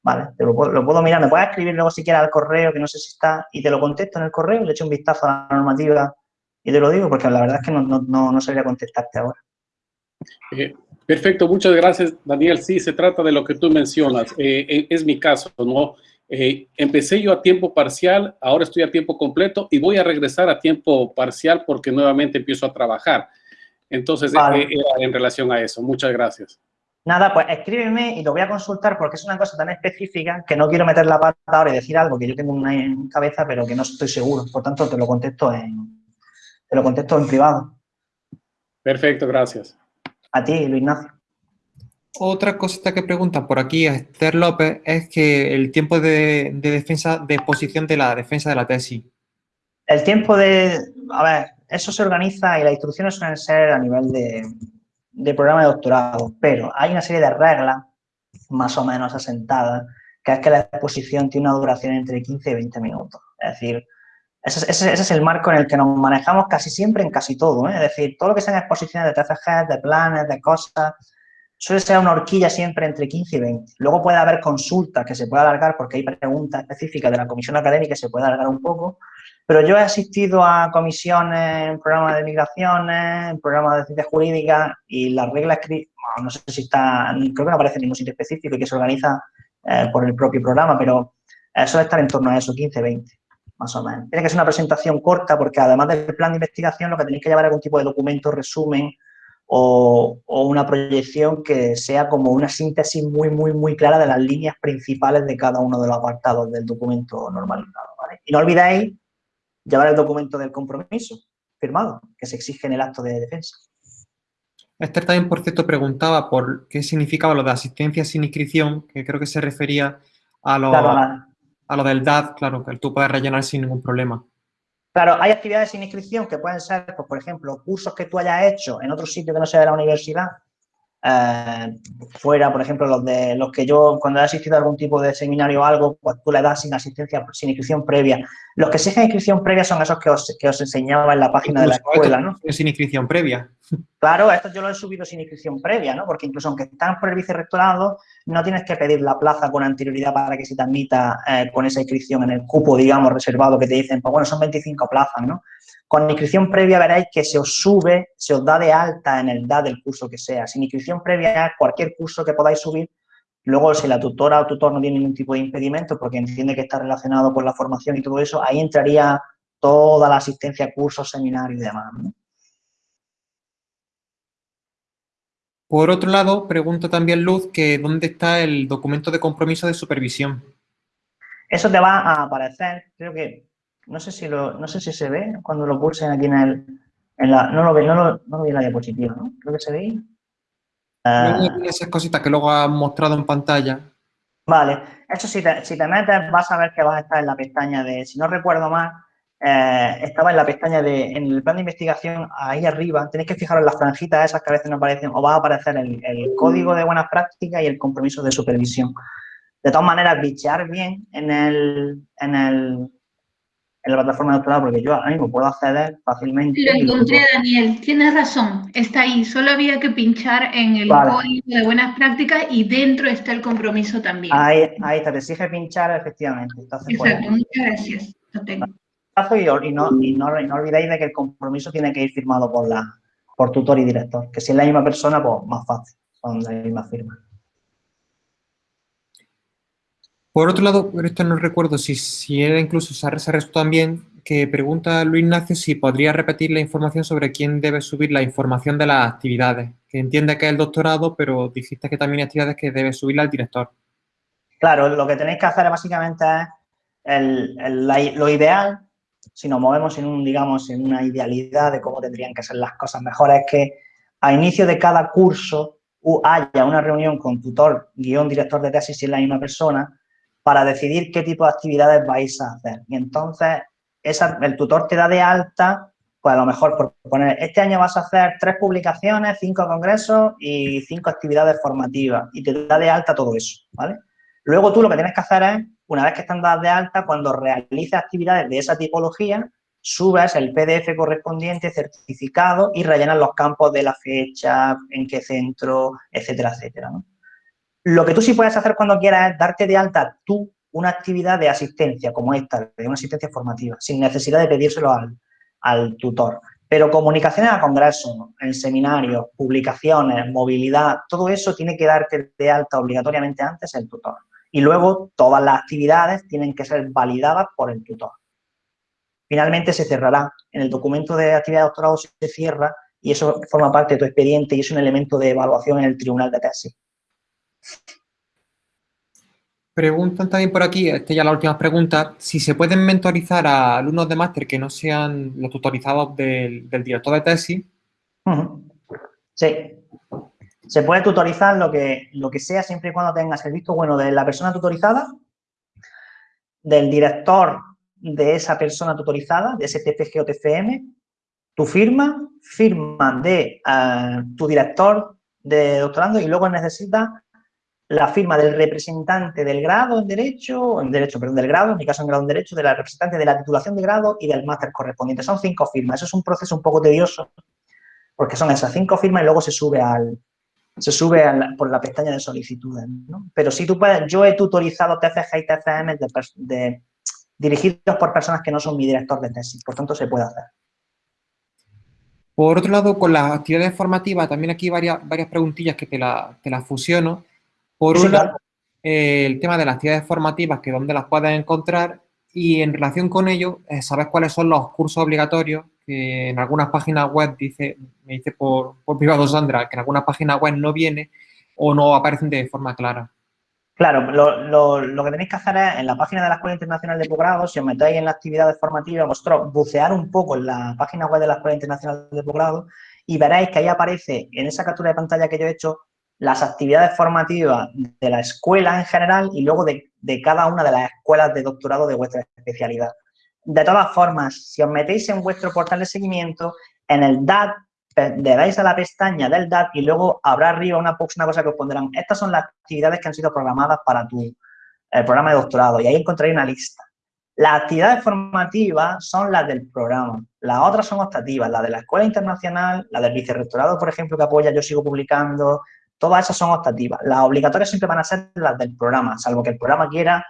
Vale, te lo, puedo, mirar, me puedes escribir luego si quieres al correo, que no sé si está, y te lo contesto en el correo, le echo un vistazo a la normativa y te lo digo, porque la verdad es que no, no, no, sabría contestarte ahora. Eh, perfecto, muchas gracias, Daniel. Sí, se trata de lo que tú mencionas. Eh, eh, es mi caso, ¿no? empecé yo a tiempo parcial, ahora estoy a tiempo completo y voy a regresar a tiempo parcial porque nuevamente empiezo a trabajar. Entonces, eh, en relación a eso. Muchas gracias. Nada, pues escríbeme y lo voy a consultar porque es una cosa tan específica que no quiero meter la pata ahora y decir algo que yo tengo una en cabeza pero que no estoy seguro. Por tanto, te lo contesto en, te lo contesto en privado. Perfecto, gracias. A ti, Luis Ignacio. Otra cosita que pregunta por aquí a Esther López es que el tiempo de, de defensa, de exposición de la defensa de la tesis. El tiempo de, a ver, eso se organiza y las instrucciones suelen ser a nivel de, programa de doctorado, pero hay una serie de reglas más o menos asentadas, que es que la exposición tiene una duración entre 15 y 20 minutos. Es decir, ese, es el marco en el que nos manejamos casi siempre en casi todo. ¿eh? Es decir, todo lo que sean exposiciones de TFG, de planes, de cosas, suele ser una horquilla siempre entre 15 y 20. Luego puede haber consultas que se puede alargar porque hay preguntas específicas de la comisión académica que se puede alargar un poco, pero yo he asistido a comisiones en programas de migraciones, en programas de ciencias jurídicas y las reglas, no sé si está, creo que no aparece en ningún sitio específico y que se organiza eh, por el propio programa, pero eso suele estar en torno a eso, 15, 20, más o menos. Tiene que ser una presentación corta porque además del plan de investigación lo que tenéis que llevar es algún tipo de documento, resumen o, o, una proyección que sea como una síntesis muy, muy, muy clara de las líneas principales de cada uno de los apartados del documento normalizado. ¿vale? Y no olvidéis llevar el documento del compromiso firmado que se exige en el acto de defensa. Esther también, por cierto, preguntaba por qué significaba lo de asistencia sin inscripción, que creo que se refería a lo, a lo del DAD, claro, que tú puedes rellenar sin ningún problema. Claro, hay actividades sin inscripción que pueden ser, pues, por ejemplo, cursos que tú hayas hecho en otro sitio que no sea de la universidad, eh, fuera, por ejemplo, los de los que yo, cuando he asistido a algún tipo de seminario o algo, pues tú le das sin asistencia, sin inscripción previa. Los que exigen inscripción previa son esos que os, que os enseñaba en la página de la escuela, ¿no? Sin inscripción previa. Claro, esto yo lo he subido sin inscripción previa, ¿no? Porque incluso aunque están por el vicerrectorado, no tienes que pedir la plaza con anterioridad para que se te admita eh, con esa inscripción en el cupo, digamos, reservado que te dicen, pues bueno, son 25 plazas, ¿no? Con inscripción previa veréis que se os sube, se os da de alta en el DA del curso que sea. Sin inscripción previa, cualquier curso que podáis subir, luego si la tutora o tutor no tiene ningún tipo de impedimento porque entiende que está relacionado con la formación y todo eso, ahí entraría toda la asistencia a cursos, seminarios y demás. Por otro lado, pregunta también Luz que dónde está el documento de compromiso de supervisión. Eso te va a aparecer, creo que no sé si lo, no sé si se ve cuando lo pulsen aquí en el, en la, no lo ve, no lo, no lo vi en la diapositiva, ¿no? Creo que se ve. Uh, esas cositas que luego has mostrado en pantalla. Vale, eso si te, si te metes vas a ver que vas a estar en la pestaña de, si no recuerdo mal, eh, estaba en la pestaña de, en el plan de investigación, ahí arriba, tenéis que fijaros en las franjitas esas que a veces no aparecen, o va a aparecer el, el código de buenas prácticas y el compromiso de supervisión. De todas maneras, bichear bien en el, en el en la plataforma de doctorado, porque yo ahora mismo puedo acceder fácilmente. Lo encontré, Daniel. Tienes razón. Está ahí. Solo había que pinchar en el código de buenas prácticas y dentro está el compromiso también. Ahí, ahí está. Te exige pinchar, efectivamente. Exacto. Muchas gracias. Lo tengo. Y, no, y no, no, olvidéis de que el compromiso tiene que ir firmado por, la, por tutor y director. Que si es la misma persona, pues más fácil. Son la misma firma. Por otro lado, esto no recuerdo si, si era incluso Sarres también, que pregunta Luis Ignacio si podría repetir la información sobre quién debe subir la información de las actividades, que entiende que es el doctorado, pero dijiste que también hay actividades que debe subirla el director. Claro, lo que tenéis que hacer básicamente es lo ideal, si nos movemos en un, digamos, en una idealidad de cómo tendrían que ser las cosas mejores, es que a inicio de cada curso haya una reunión con tutor, guion, director de tesis, si es la misma persona, para decidir qué tipo de actividades vais a hacer. Y entonces, el tutor te da de alta, pues a lo mejor por poner, este año vas a hacer tres publicaciones, cinco congresos y cinco actividades formativas. Y te da de alta todo eso, ¿vale? Luego tú lo que tienes que hacer es, una vez que están dadas de alta, cuando realices actividades de esa tipología, subes el PDF correspondiente, certificado y rellenas los campos de la fecha, en qué centro, etcétera, etcétera. Lo que tú sí puedes hacer cuando quieras es darte de alta tú una actividad de asistencia como esta, de una asistencia formativa, sin necesidad de pedírselo al, tutor. Pero comunicaciones a congresos, en seminarios, publicaciones, movilidad, todo eso tiene que darte de alta obligatoriamente antes el tutor. Y luego todas las actividades tienen que ser validadas por el tutor. Finalmente se cerrará. En el documento de actividad de doctorado se cierra y eso forma parte de tu expediente y es un elemento de evaluación en el tribunal de tesis. Preguntan también por aquí, esta ya la última pregunta, si se pueden mentorizar a alumnos de máster que no sean los tutorizados del, director de tesis. Sí. Se puede tutorizar lo que, lo que sea siempre y cuando tengas el visto bueno de la persona tutorizada, del director de esa persona tutorizada, de ese TPG o TFM, tu firma, firma de eh, tu director de doctorando y luego necesita la firma del representante del grado en Derecho, en Derecho, perdón, del grado, en mi caso en grado en Derecho, de la representante de la titulación de grado y del máster correspondiente. Son cinco firmas. Eso es un proceso un poco tedioso, porque son esas cinco firmas y luego se sube al se sube por la pestaña de solicitudes. Pero si tú puedes, yo he tutorizado TFG y TFM de, dirigidos por personas que no son mi director de tesis, por tanto se puede hacer. Por otro lado, con las actividades formativas, también aquí varias, varias preguntillas que te las la fusiono. Por un lado, eh, el tema de las actividades formativas, que dónde las puedes encontrar, y en relación con ello, eh, ¿sabes cuáles son los cursos obligatorios? Que en algunas páginas web, dice, me dice por, por privado Sandra, que en algunas páginas web no viene o no aparecen de forma clara. Claro, lo, lo, que tenéis que hacer es, en la página de la Escuela Internacional de Posgrado, si os metéis en las actividades formativas, vosotros bucear un poco en la página web de la Escuela Internacional de Posgrado y veréis que ahí aparece, en esa captura de pantalla que yo he hecho, las actividades formativas de la escuela en general y luego de, cada una de las escuelas de doctorado de vuestra especialidad. De todas formas, si os metéis en vuestro portal de seguimiento, en el DAT, le dais a la pestaña del DAT y luego habrá arriba una, una cosa que os pondrán. Estas son las actividades que han sido programadas para tu el programa de doctorado y ahí encontraréis una lista. Las actividades formativas son las del programa, las otras son optativas, la de la escuela internacional, la del vicerrectorado, por ejemplo, que apoya Yo Sigo Publicando, Todas esas son optativas. Las obligatorias siempre van a ser las del programa, salvo que el programa quiera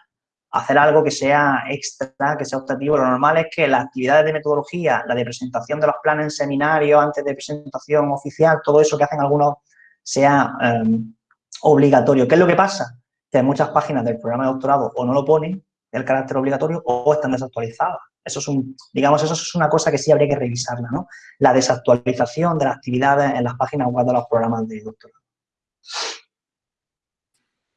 hacer algo que sea extra, que sea optativo. Lo normal es que las actividades de metodología, la de presentación de los planes en seminario, antes de presentación oficial, todo eso que hacen algunos sea em, obligatorio. ¿Qué es lo que pasa? Que muchas páginas del programa de doctorado o no lo ponen el carácter obligatorio o están desactualizadas. Eso es un, digamos, eso es una cosa que sí habría que revisarla, ¿no? La desactualización de las actividades en las páginas web de los programas de doctorado.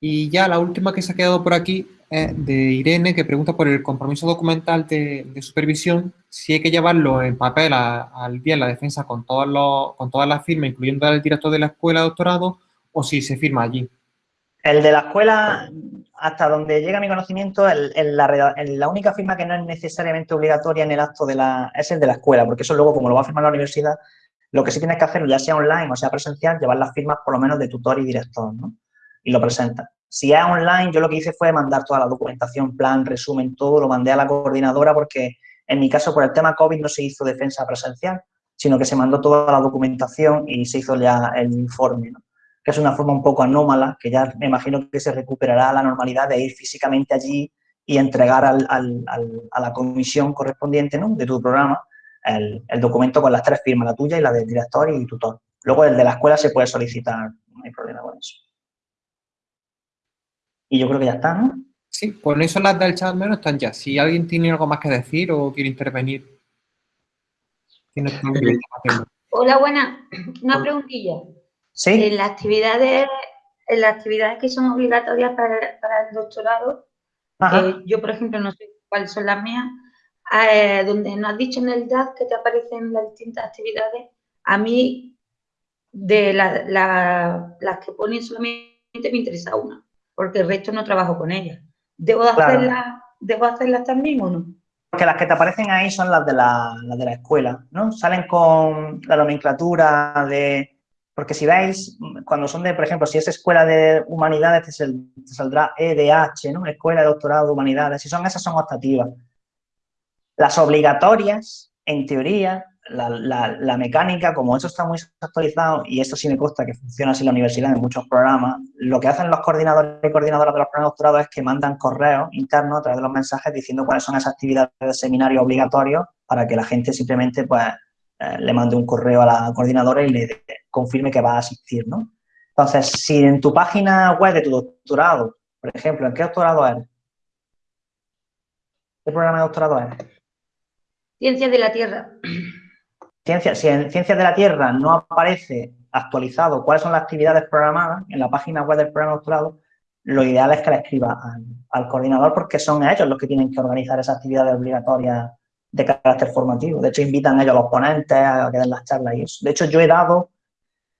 Y ya la última que se ha quedado por aquí es de Irene, que pregunta por el compromiso documental de, supervisión, si hay que llevarlo en papel al día en la defensa con, todas las firmas, incluyendo el director de la escuela de doctorado, o si se firma allí. El de la escuela, hasta donde llega mi conocimiento, la, única firma que no es necesariamente obligatoria en el acto de la, es el de la escuela, porque eso luego, como lo va a firmar la universidad, lo que sí tienes que hacer, ya sea online o sea presencial, llevar las firmas por lo menos de tutor y director, ¿no? Y lo presenta. Si es online, yo lo que hice fue mandar toda la documentación, plan, resumen, todo, lo mandé a la coordinadora porque En mi caso, por el tema COVID, no se hizo defensa presencial, sino que se mandó toda la documentación y se hizo ya el informe, ¿no? que es una forma un poco anómala, que ya me imagino que se recuperará la normalidad de ir físicamente allí y entregar al, al, a la comisión correspondiente ¿no? de tu programa el, el, documento con las tres firmas, la tuya y la del director y tutor. Luego el de la escuela se puede solicitar, no hay problema con eso. Y yo creo que ya está, ¿no? Sí, con eso las del chat menos están ya. Si alguien tiene algo más que decir o quiere intervenir. Hola, buena. Una preguntilla. Sí. En las actividades, en las actividades que son obligatorias para, para el doctorado, yo, por ejemplo, no sé cuáles son las mías, eh, donde nos has dicho en el DAD que te aparecen las distintas actividades, a mí, de las que ponen solamente me interesa una, porque el resto no trabajo con ellas. ¿Debo, hacerlas, ¿Debo hacerlas también o no? Porque las que te aparecen ahí son las de la, las de la escuela, ¿no? Salen con la nomenclatura de porque si veis, cuando son de, por ejemplo, si es escuela de humanidades, te, saldrá EDH, ¿no? Escuela de doctorado de humanidades. Si son esas, son optativas. Las obligatorias, en teoría, la, la, mecánica, como eso está muy actualizado, y esto sí me consta que funciona así en la universidad en muchos programas, lo que hacen los coordinadores y coordinadoras de los programas de doctorado es que mandan correos internos a través de los mensajes diciendo cuáles son esas actividades de seminario obligatorios para que la gente simplemente pues eh, le mande un correo a la coordinadora y le confirme que va a asistir, ¿no? Entonces, si en tu página web de tu doctorado, por ejemplo, ¿en qué doctorado eres? ¿Qué programa de doctorado eres? Ciencias de la Tierra. Ciencia, si en Ciencias de la Tierra no aparece actualizado cuáles son las actividades programadas en la página web del programa doctorado, lo ideal es que le escriba al, coordinador porque son ellos los que tienen que organizar esas actividades obligatorias de carácter formativo. De hecho, invitan ellos a los ponentes a que den las charlas y eso. De hecho, yo he dado,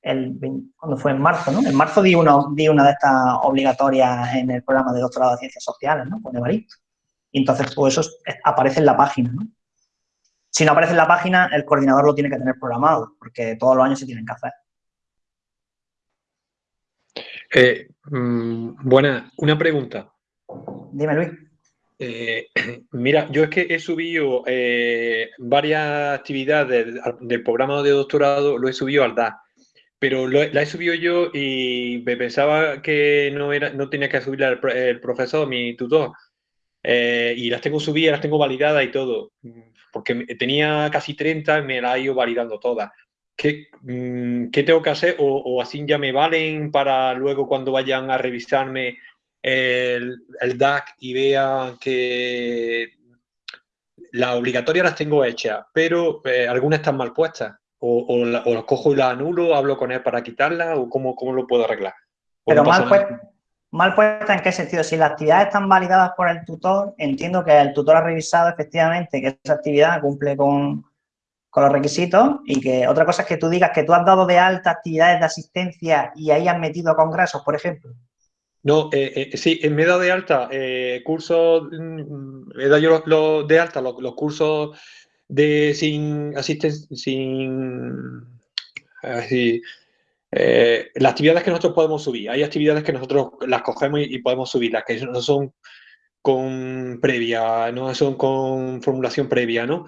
cuando fue en marzo, ¿no? En marzo di una, di una de estas obligatorias en el programa de doctorado de Ciencias Sociales, ¿no? Con Evaristo. Y entonces, pues eso aparece en la página, ¿no? Si no aparece en la página, el coordinador lo tiene que tener programado, porque todos los años se tienen que hacer. Eh, mmm, buena, una pregunta. Dime, Luis. Eh, [clears throat] mira, yo es que he subido eh, varias actividades del, programa de doctorado, lo he subido al DA, pero lo, la he subido yo y me pensaba que no, era, no tenía que subirla el, el profesor, mi tutor, eh, y las tengo subidas, las tengo validadas y todo, porque tenía casi 30 y me las he ido validando todas. ¿Qué, mm, ¿Qué, tengo que hacer? O, ¿O así ya me valen para luego cuando vayan a revisarme el, el DAC y vean que las obligatorias las tengo hechas, pero eh, algunas están mal puestas. O, o, la, o, las cojo y las anulo, hablo con él para quitarlas, o cómo, cómo lo puedo arreglar. Pero no mal, puesta, mal puesta en qué sentido? Si las actividades están validadas por el tutor, entiendo que el tutor ha revisado efectivamente que esa actividad cumple con, con los requisitos y que otra cosa es que tú digas que tú has dado de alta actividades de asistencia y ahí has metido congresos, por ejemplo. No, eh, eh, sí, me he dado de alta eh, cursos, mm, he dado yo de alta los, cursos de sin asistencia, sin, eh, las actividades que nosotros podemos subir. Hay actividades que nosotros las cogemos y, y podemos subirlas, que no son con previa, no son con formulación previa, ¿no?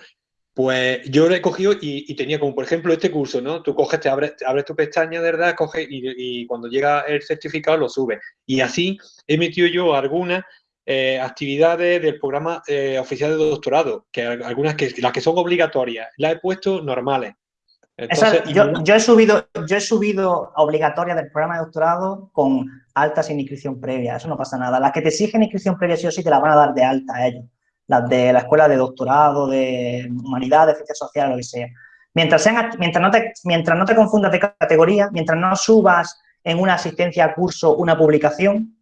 Pues yo lo he cogido y, tenía como, por ejemplo, este curso, ¿no? Tú coges, te abres, abres tu pestaña, de verdad, coges y, y, cuando llega el certificado lo subes. Y así he metido yo algunas eh, actividades del programa eh, oficial de doctorado, que algunas que las que son obligatorias, las he puesto normales. Entonces, yo, yo, he subido, yo he subido obligatorias del programa de doctorado con alta sin inscripción previa, eso no pasa nada. Las que te exigen inscripción previa sí o sí te la van a dar de alta a ellos las de la escuela de doctorado, de humanidades, ciencias sociales, lo que sea. Mientras, sean, mientras, no te, mientras no te confundas de categoría, mientras no subas en una asistencia a curso una publicación,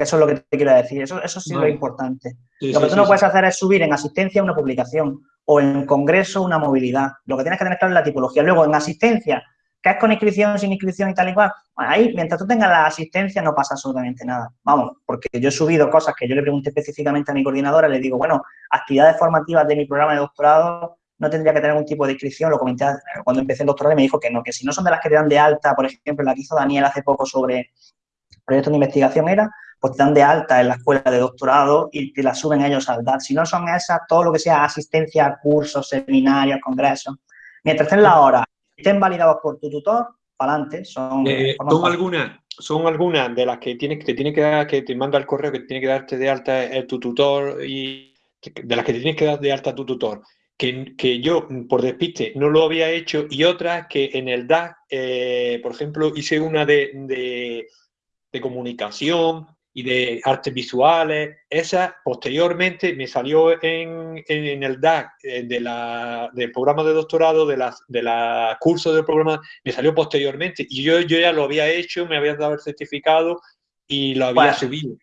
que eso es lo que te quiero decir, eso, eso sí es lo importante. Sí, lo que sí, tú no puedes hacer es subir en asistencia una publicación o en congreso una movilidad. Lo que tienes que tener claro es la tipología. Luego, en asistencia, que es con inscripción, sin inscripción y tal y cual, ahí, mientras tú tengas la asistencia, no pasa absolutamente nada. Vamos, porque yo he subido cosas que yo le pregunté específicamente a mi coordinadora, le digo, bueno, actividades formativas de mi programa de doctorado no tendría que tener ningún tipo de inscripción, lo comenté cuando empecé el doctorado y me dijo que no, que si no son de las que te dan de alta, por ejemplo, la que hizo Daniel hace poco sobre proyectos de investigación era, pues te dan de alta en la escuela de doctorado y te la suben ellos al DAT. Si no son esas, todo lo que sea asistencia a cursos, seminarios, congresos, mientras estén la hora, estén validados por tu tutor, para adelante. Son, eh, son algunas son algunas de las que tienes que te tiene que dar, que te manda el correo que tiene que darte de alta el, tu tutor y de las que te tienes que dar de alta tu tutor. Que, que, yo, por despiste, no lo había hecho, y otras que en el DAC, eh, por ejemplo, hice una de, de, de comunicación, y de artes visuales. Esa posteriormente me salió en, en, el DAC eh, de la, del programa de doctorado, de la, de la curso del programa, me salió posteriormente. Y yo, yo ya lo había hecho, me habían dado el certificado y lo había subido.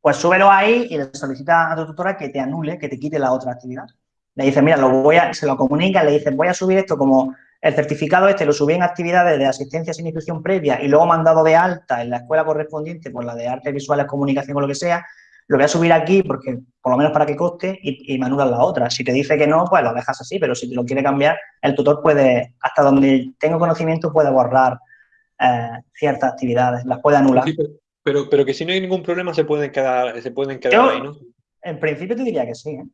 Pues súbelo ahí y le solicita a tu tutora que te anule, que te quite la otra actividad. Le dice, mira, lo voy a, se lo comunica, le dicen, voy a subir esto como el certificado este lo subí en actividades de asistencia sin inscripción previa y luego mandado de alta en la escuela correspondiente por la de artes visuales, comunicación o lo que sea, lo voy a subir aquí porque, por lo menos para que coste, y, me anulan la otra. Si te dice que no, pues lo dejas así, pero si te lo quiere cambiar, el tutor puede, hasta donde tengo conocimiento, puede borrar eh, ciertas actividades, las puede anular. pero, pero que si no hay ningún problema se pueden quedar, se pueden quedar ahí, ¿no? En principio te diría que sí, ¿eh?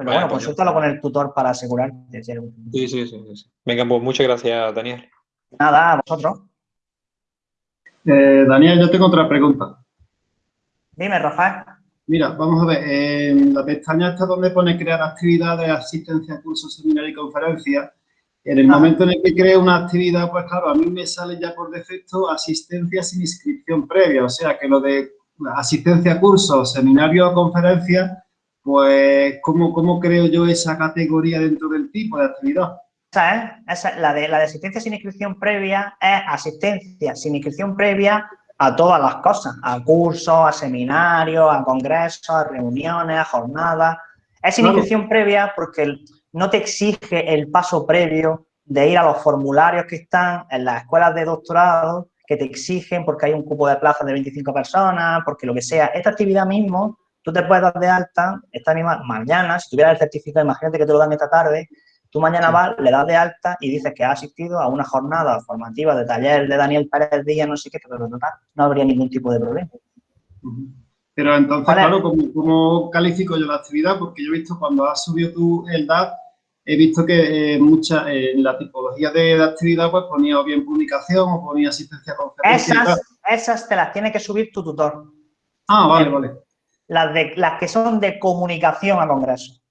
Pero bueno, pues consúltalo con el tutor para asegurarte. Sí, sí, sí, Venga, pues muchas gracias, Daniel. Nada, a vosotros. Eh, Daniel, yo tengo otra pregunta. Dime, Rafael. Mira, vamos a ver, en la pestaña esta donde pone crear actividades, asistencia, cursos, seminario y conferencias, en el ah. momento en el que creo una actividad, pues claro, a mí me sale ya por defecto asistencia sin inscripción previa, o sea que lo de asistencia, cursos, seminario o conferencia pues, ¿cómo, ¿cómo, creo yo esa categoría dentro del tipo de actividad? Esa es, la, de, la de asistencia sin inscripción previa es asistencia sin inscripción previa a todas las cosas, a cursos, a seminarios, a congresos, a reuniones, a jornadas. Es sin inscripción previa porque no te exige el paso previo de ir a los formularios que están en las escuelas de doctorado que te exigen porque hay un cupo de plazas de 25 personas, porque lo que sea. Esta actividad mismo tú te puedes dar de alta esta misma mañana, si tuvieras el certificado, imagínate que te lo dan esta tarde, tú mañana vas, le das de alta y dices que has asistido a una jornada formativa de taller de Daniel Pérez Díaz, no sé qué, pero no habría ningún tipo de problema. Pero entonces, claro, ¿cómo, califico yo la actividad? Porque yo he visto cuando has subido tú el DAT, he visto que eh, mucha, eh, en la tipología de, actividad pues ponía o bien publicación o ponía asistencia a conferencia. Esas, esas te las tiene que subir tu tutor. Ah, vale, vale las, de, las que son de comunicación a congresos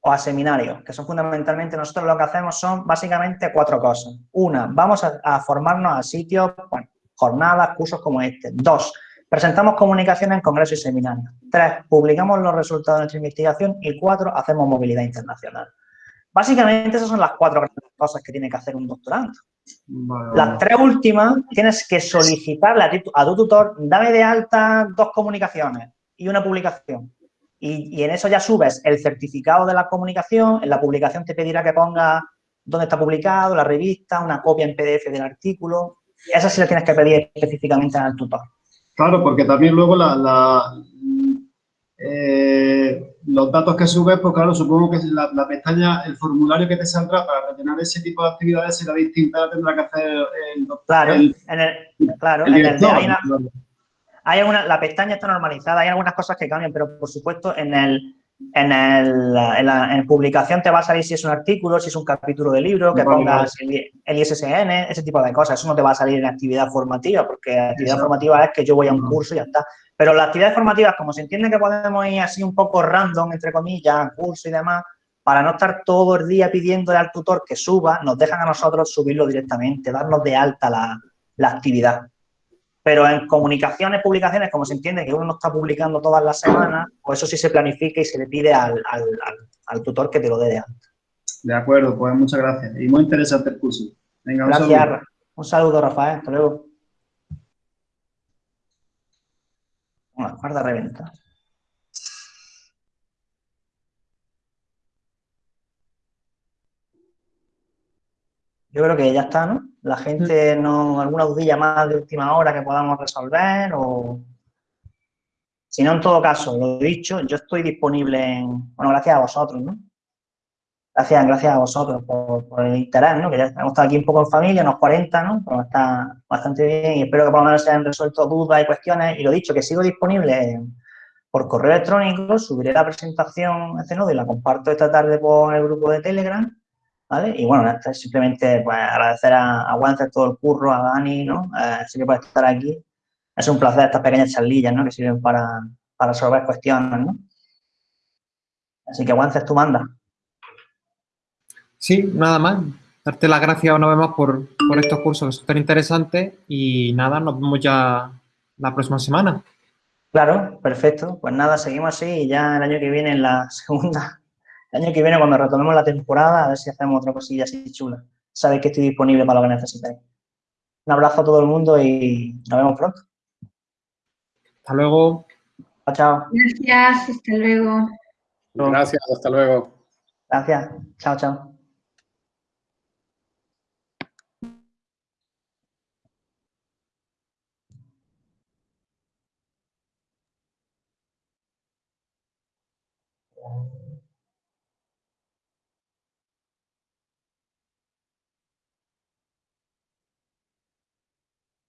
o a seminarios, que son fundamentalmente, nosotros lo que hacemos son básicamente cuatro cosas. Una, vamos a, formarnos a sitios, bueno, jornadas, cursos como este. Dos, presentamos comunicación en congresos y seminarios. Tres, publicamos los resultados de nuestra investigación. Y cuatro, hacemos movilidad internacional. Básicamente esas son las cuatro cosas que tiene que hacer un doctorando. Las tres últimas tienes que solicitarle a, a tu tutor, dame de alta dos comunicaciones, y una publicación. Y, en eso ya subes el certificado de la comunicación, en la publicación te pedirá que ponga dónde está publicado, la revista, una copia en PDF del artículo. Esa sí la tienes que pedir específicamente al tutor. Claro, porque también luego la, eh, los datos que subes, pues claro, supongo que la, pestaña, el formulario que te saldrá para rellenar ese tipo de actividades será distinta, tendrá que hacer el doctor. Claro, en el, claro, en el hay alguna, la pestaña está normalizada, hay algunas cosas que cambian, pero por supuesto en el, en, el, en, la, publicación te va a salir si es un artículo, si es un capítulo de libro, que pongas el, ISSN, ese tipo de cosas. Eso no te va a salir en actividad formativa, porque actividad formativa es que yo voy a un curso y ya está. Pero las actividades formativas, como se entiende que podemos ir así un poco random, entre comillas, curso y demás, para no estar todo el día pidiéndole al tutor que suba, nos dejan a nosotros subirlo directamente, darnos de alta la, la actividad. Pero en comunicaciones, publicaciones, como se entiende que uno no está publicando todas las semanas, pues eso sí se planifica y se le pide al, tutor que te lo dé de alta. De acuerdo, pues muchas gracias. Y muy interesante el curso. Venga, gracias. Un saludo, un saludo Rafael. Hasta luego. Bueno, guarda reventa. Yo creo que ya está, ¿no? La gente no, alguna dudilla más de última hora que podamos resolver o... Si no, en todo caso, lo dicho, yo estoy disponible en... Bueno, gracias a vosotros, ¿no? Gracias, gracias a vosotros por, el interés, ¿no? Que ya hemos estado aquí un poco en familia, unos 40, ¿no? Pero está bastante bien y espero que por lo menos se hayan resuelto dudas y cuestiones. Y lo dicho, que sigo disponible por correo electrónico, subiré la presentación a este nodo y la comparto esta tarde por el grupo de Telegram, ¿vale? Y bueno, simplemente pues, agradecer a, a todo el curro, a Dani, ¿no? Eh, así que puede estar aquí. Es un placer estas pequeñas charlillas, ¿no? Que sirven para, resolver cuestiones, ¿no? Así que Wances, tú manda. Sí, nada más. Darte las gracias una vez más por, estos cursos que súper interesantes y nada, nos vemos ya la próxima semana. Claro, perfecto. Pues nada, seguimos así y ya el año que viene, en la segunda, el año que viene cuando retomemos la temporada, a ver si hacemos otra cosilla así chula. Sabéis que estoy disponible para lo que necesitéis. Un abrazo a todo el mundo y nos vemos pronto. Hasta luego. Chao, chao. Gracias, hasta luego. Gracias, hasta luego. Gracias. Chao, chao.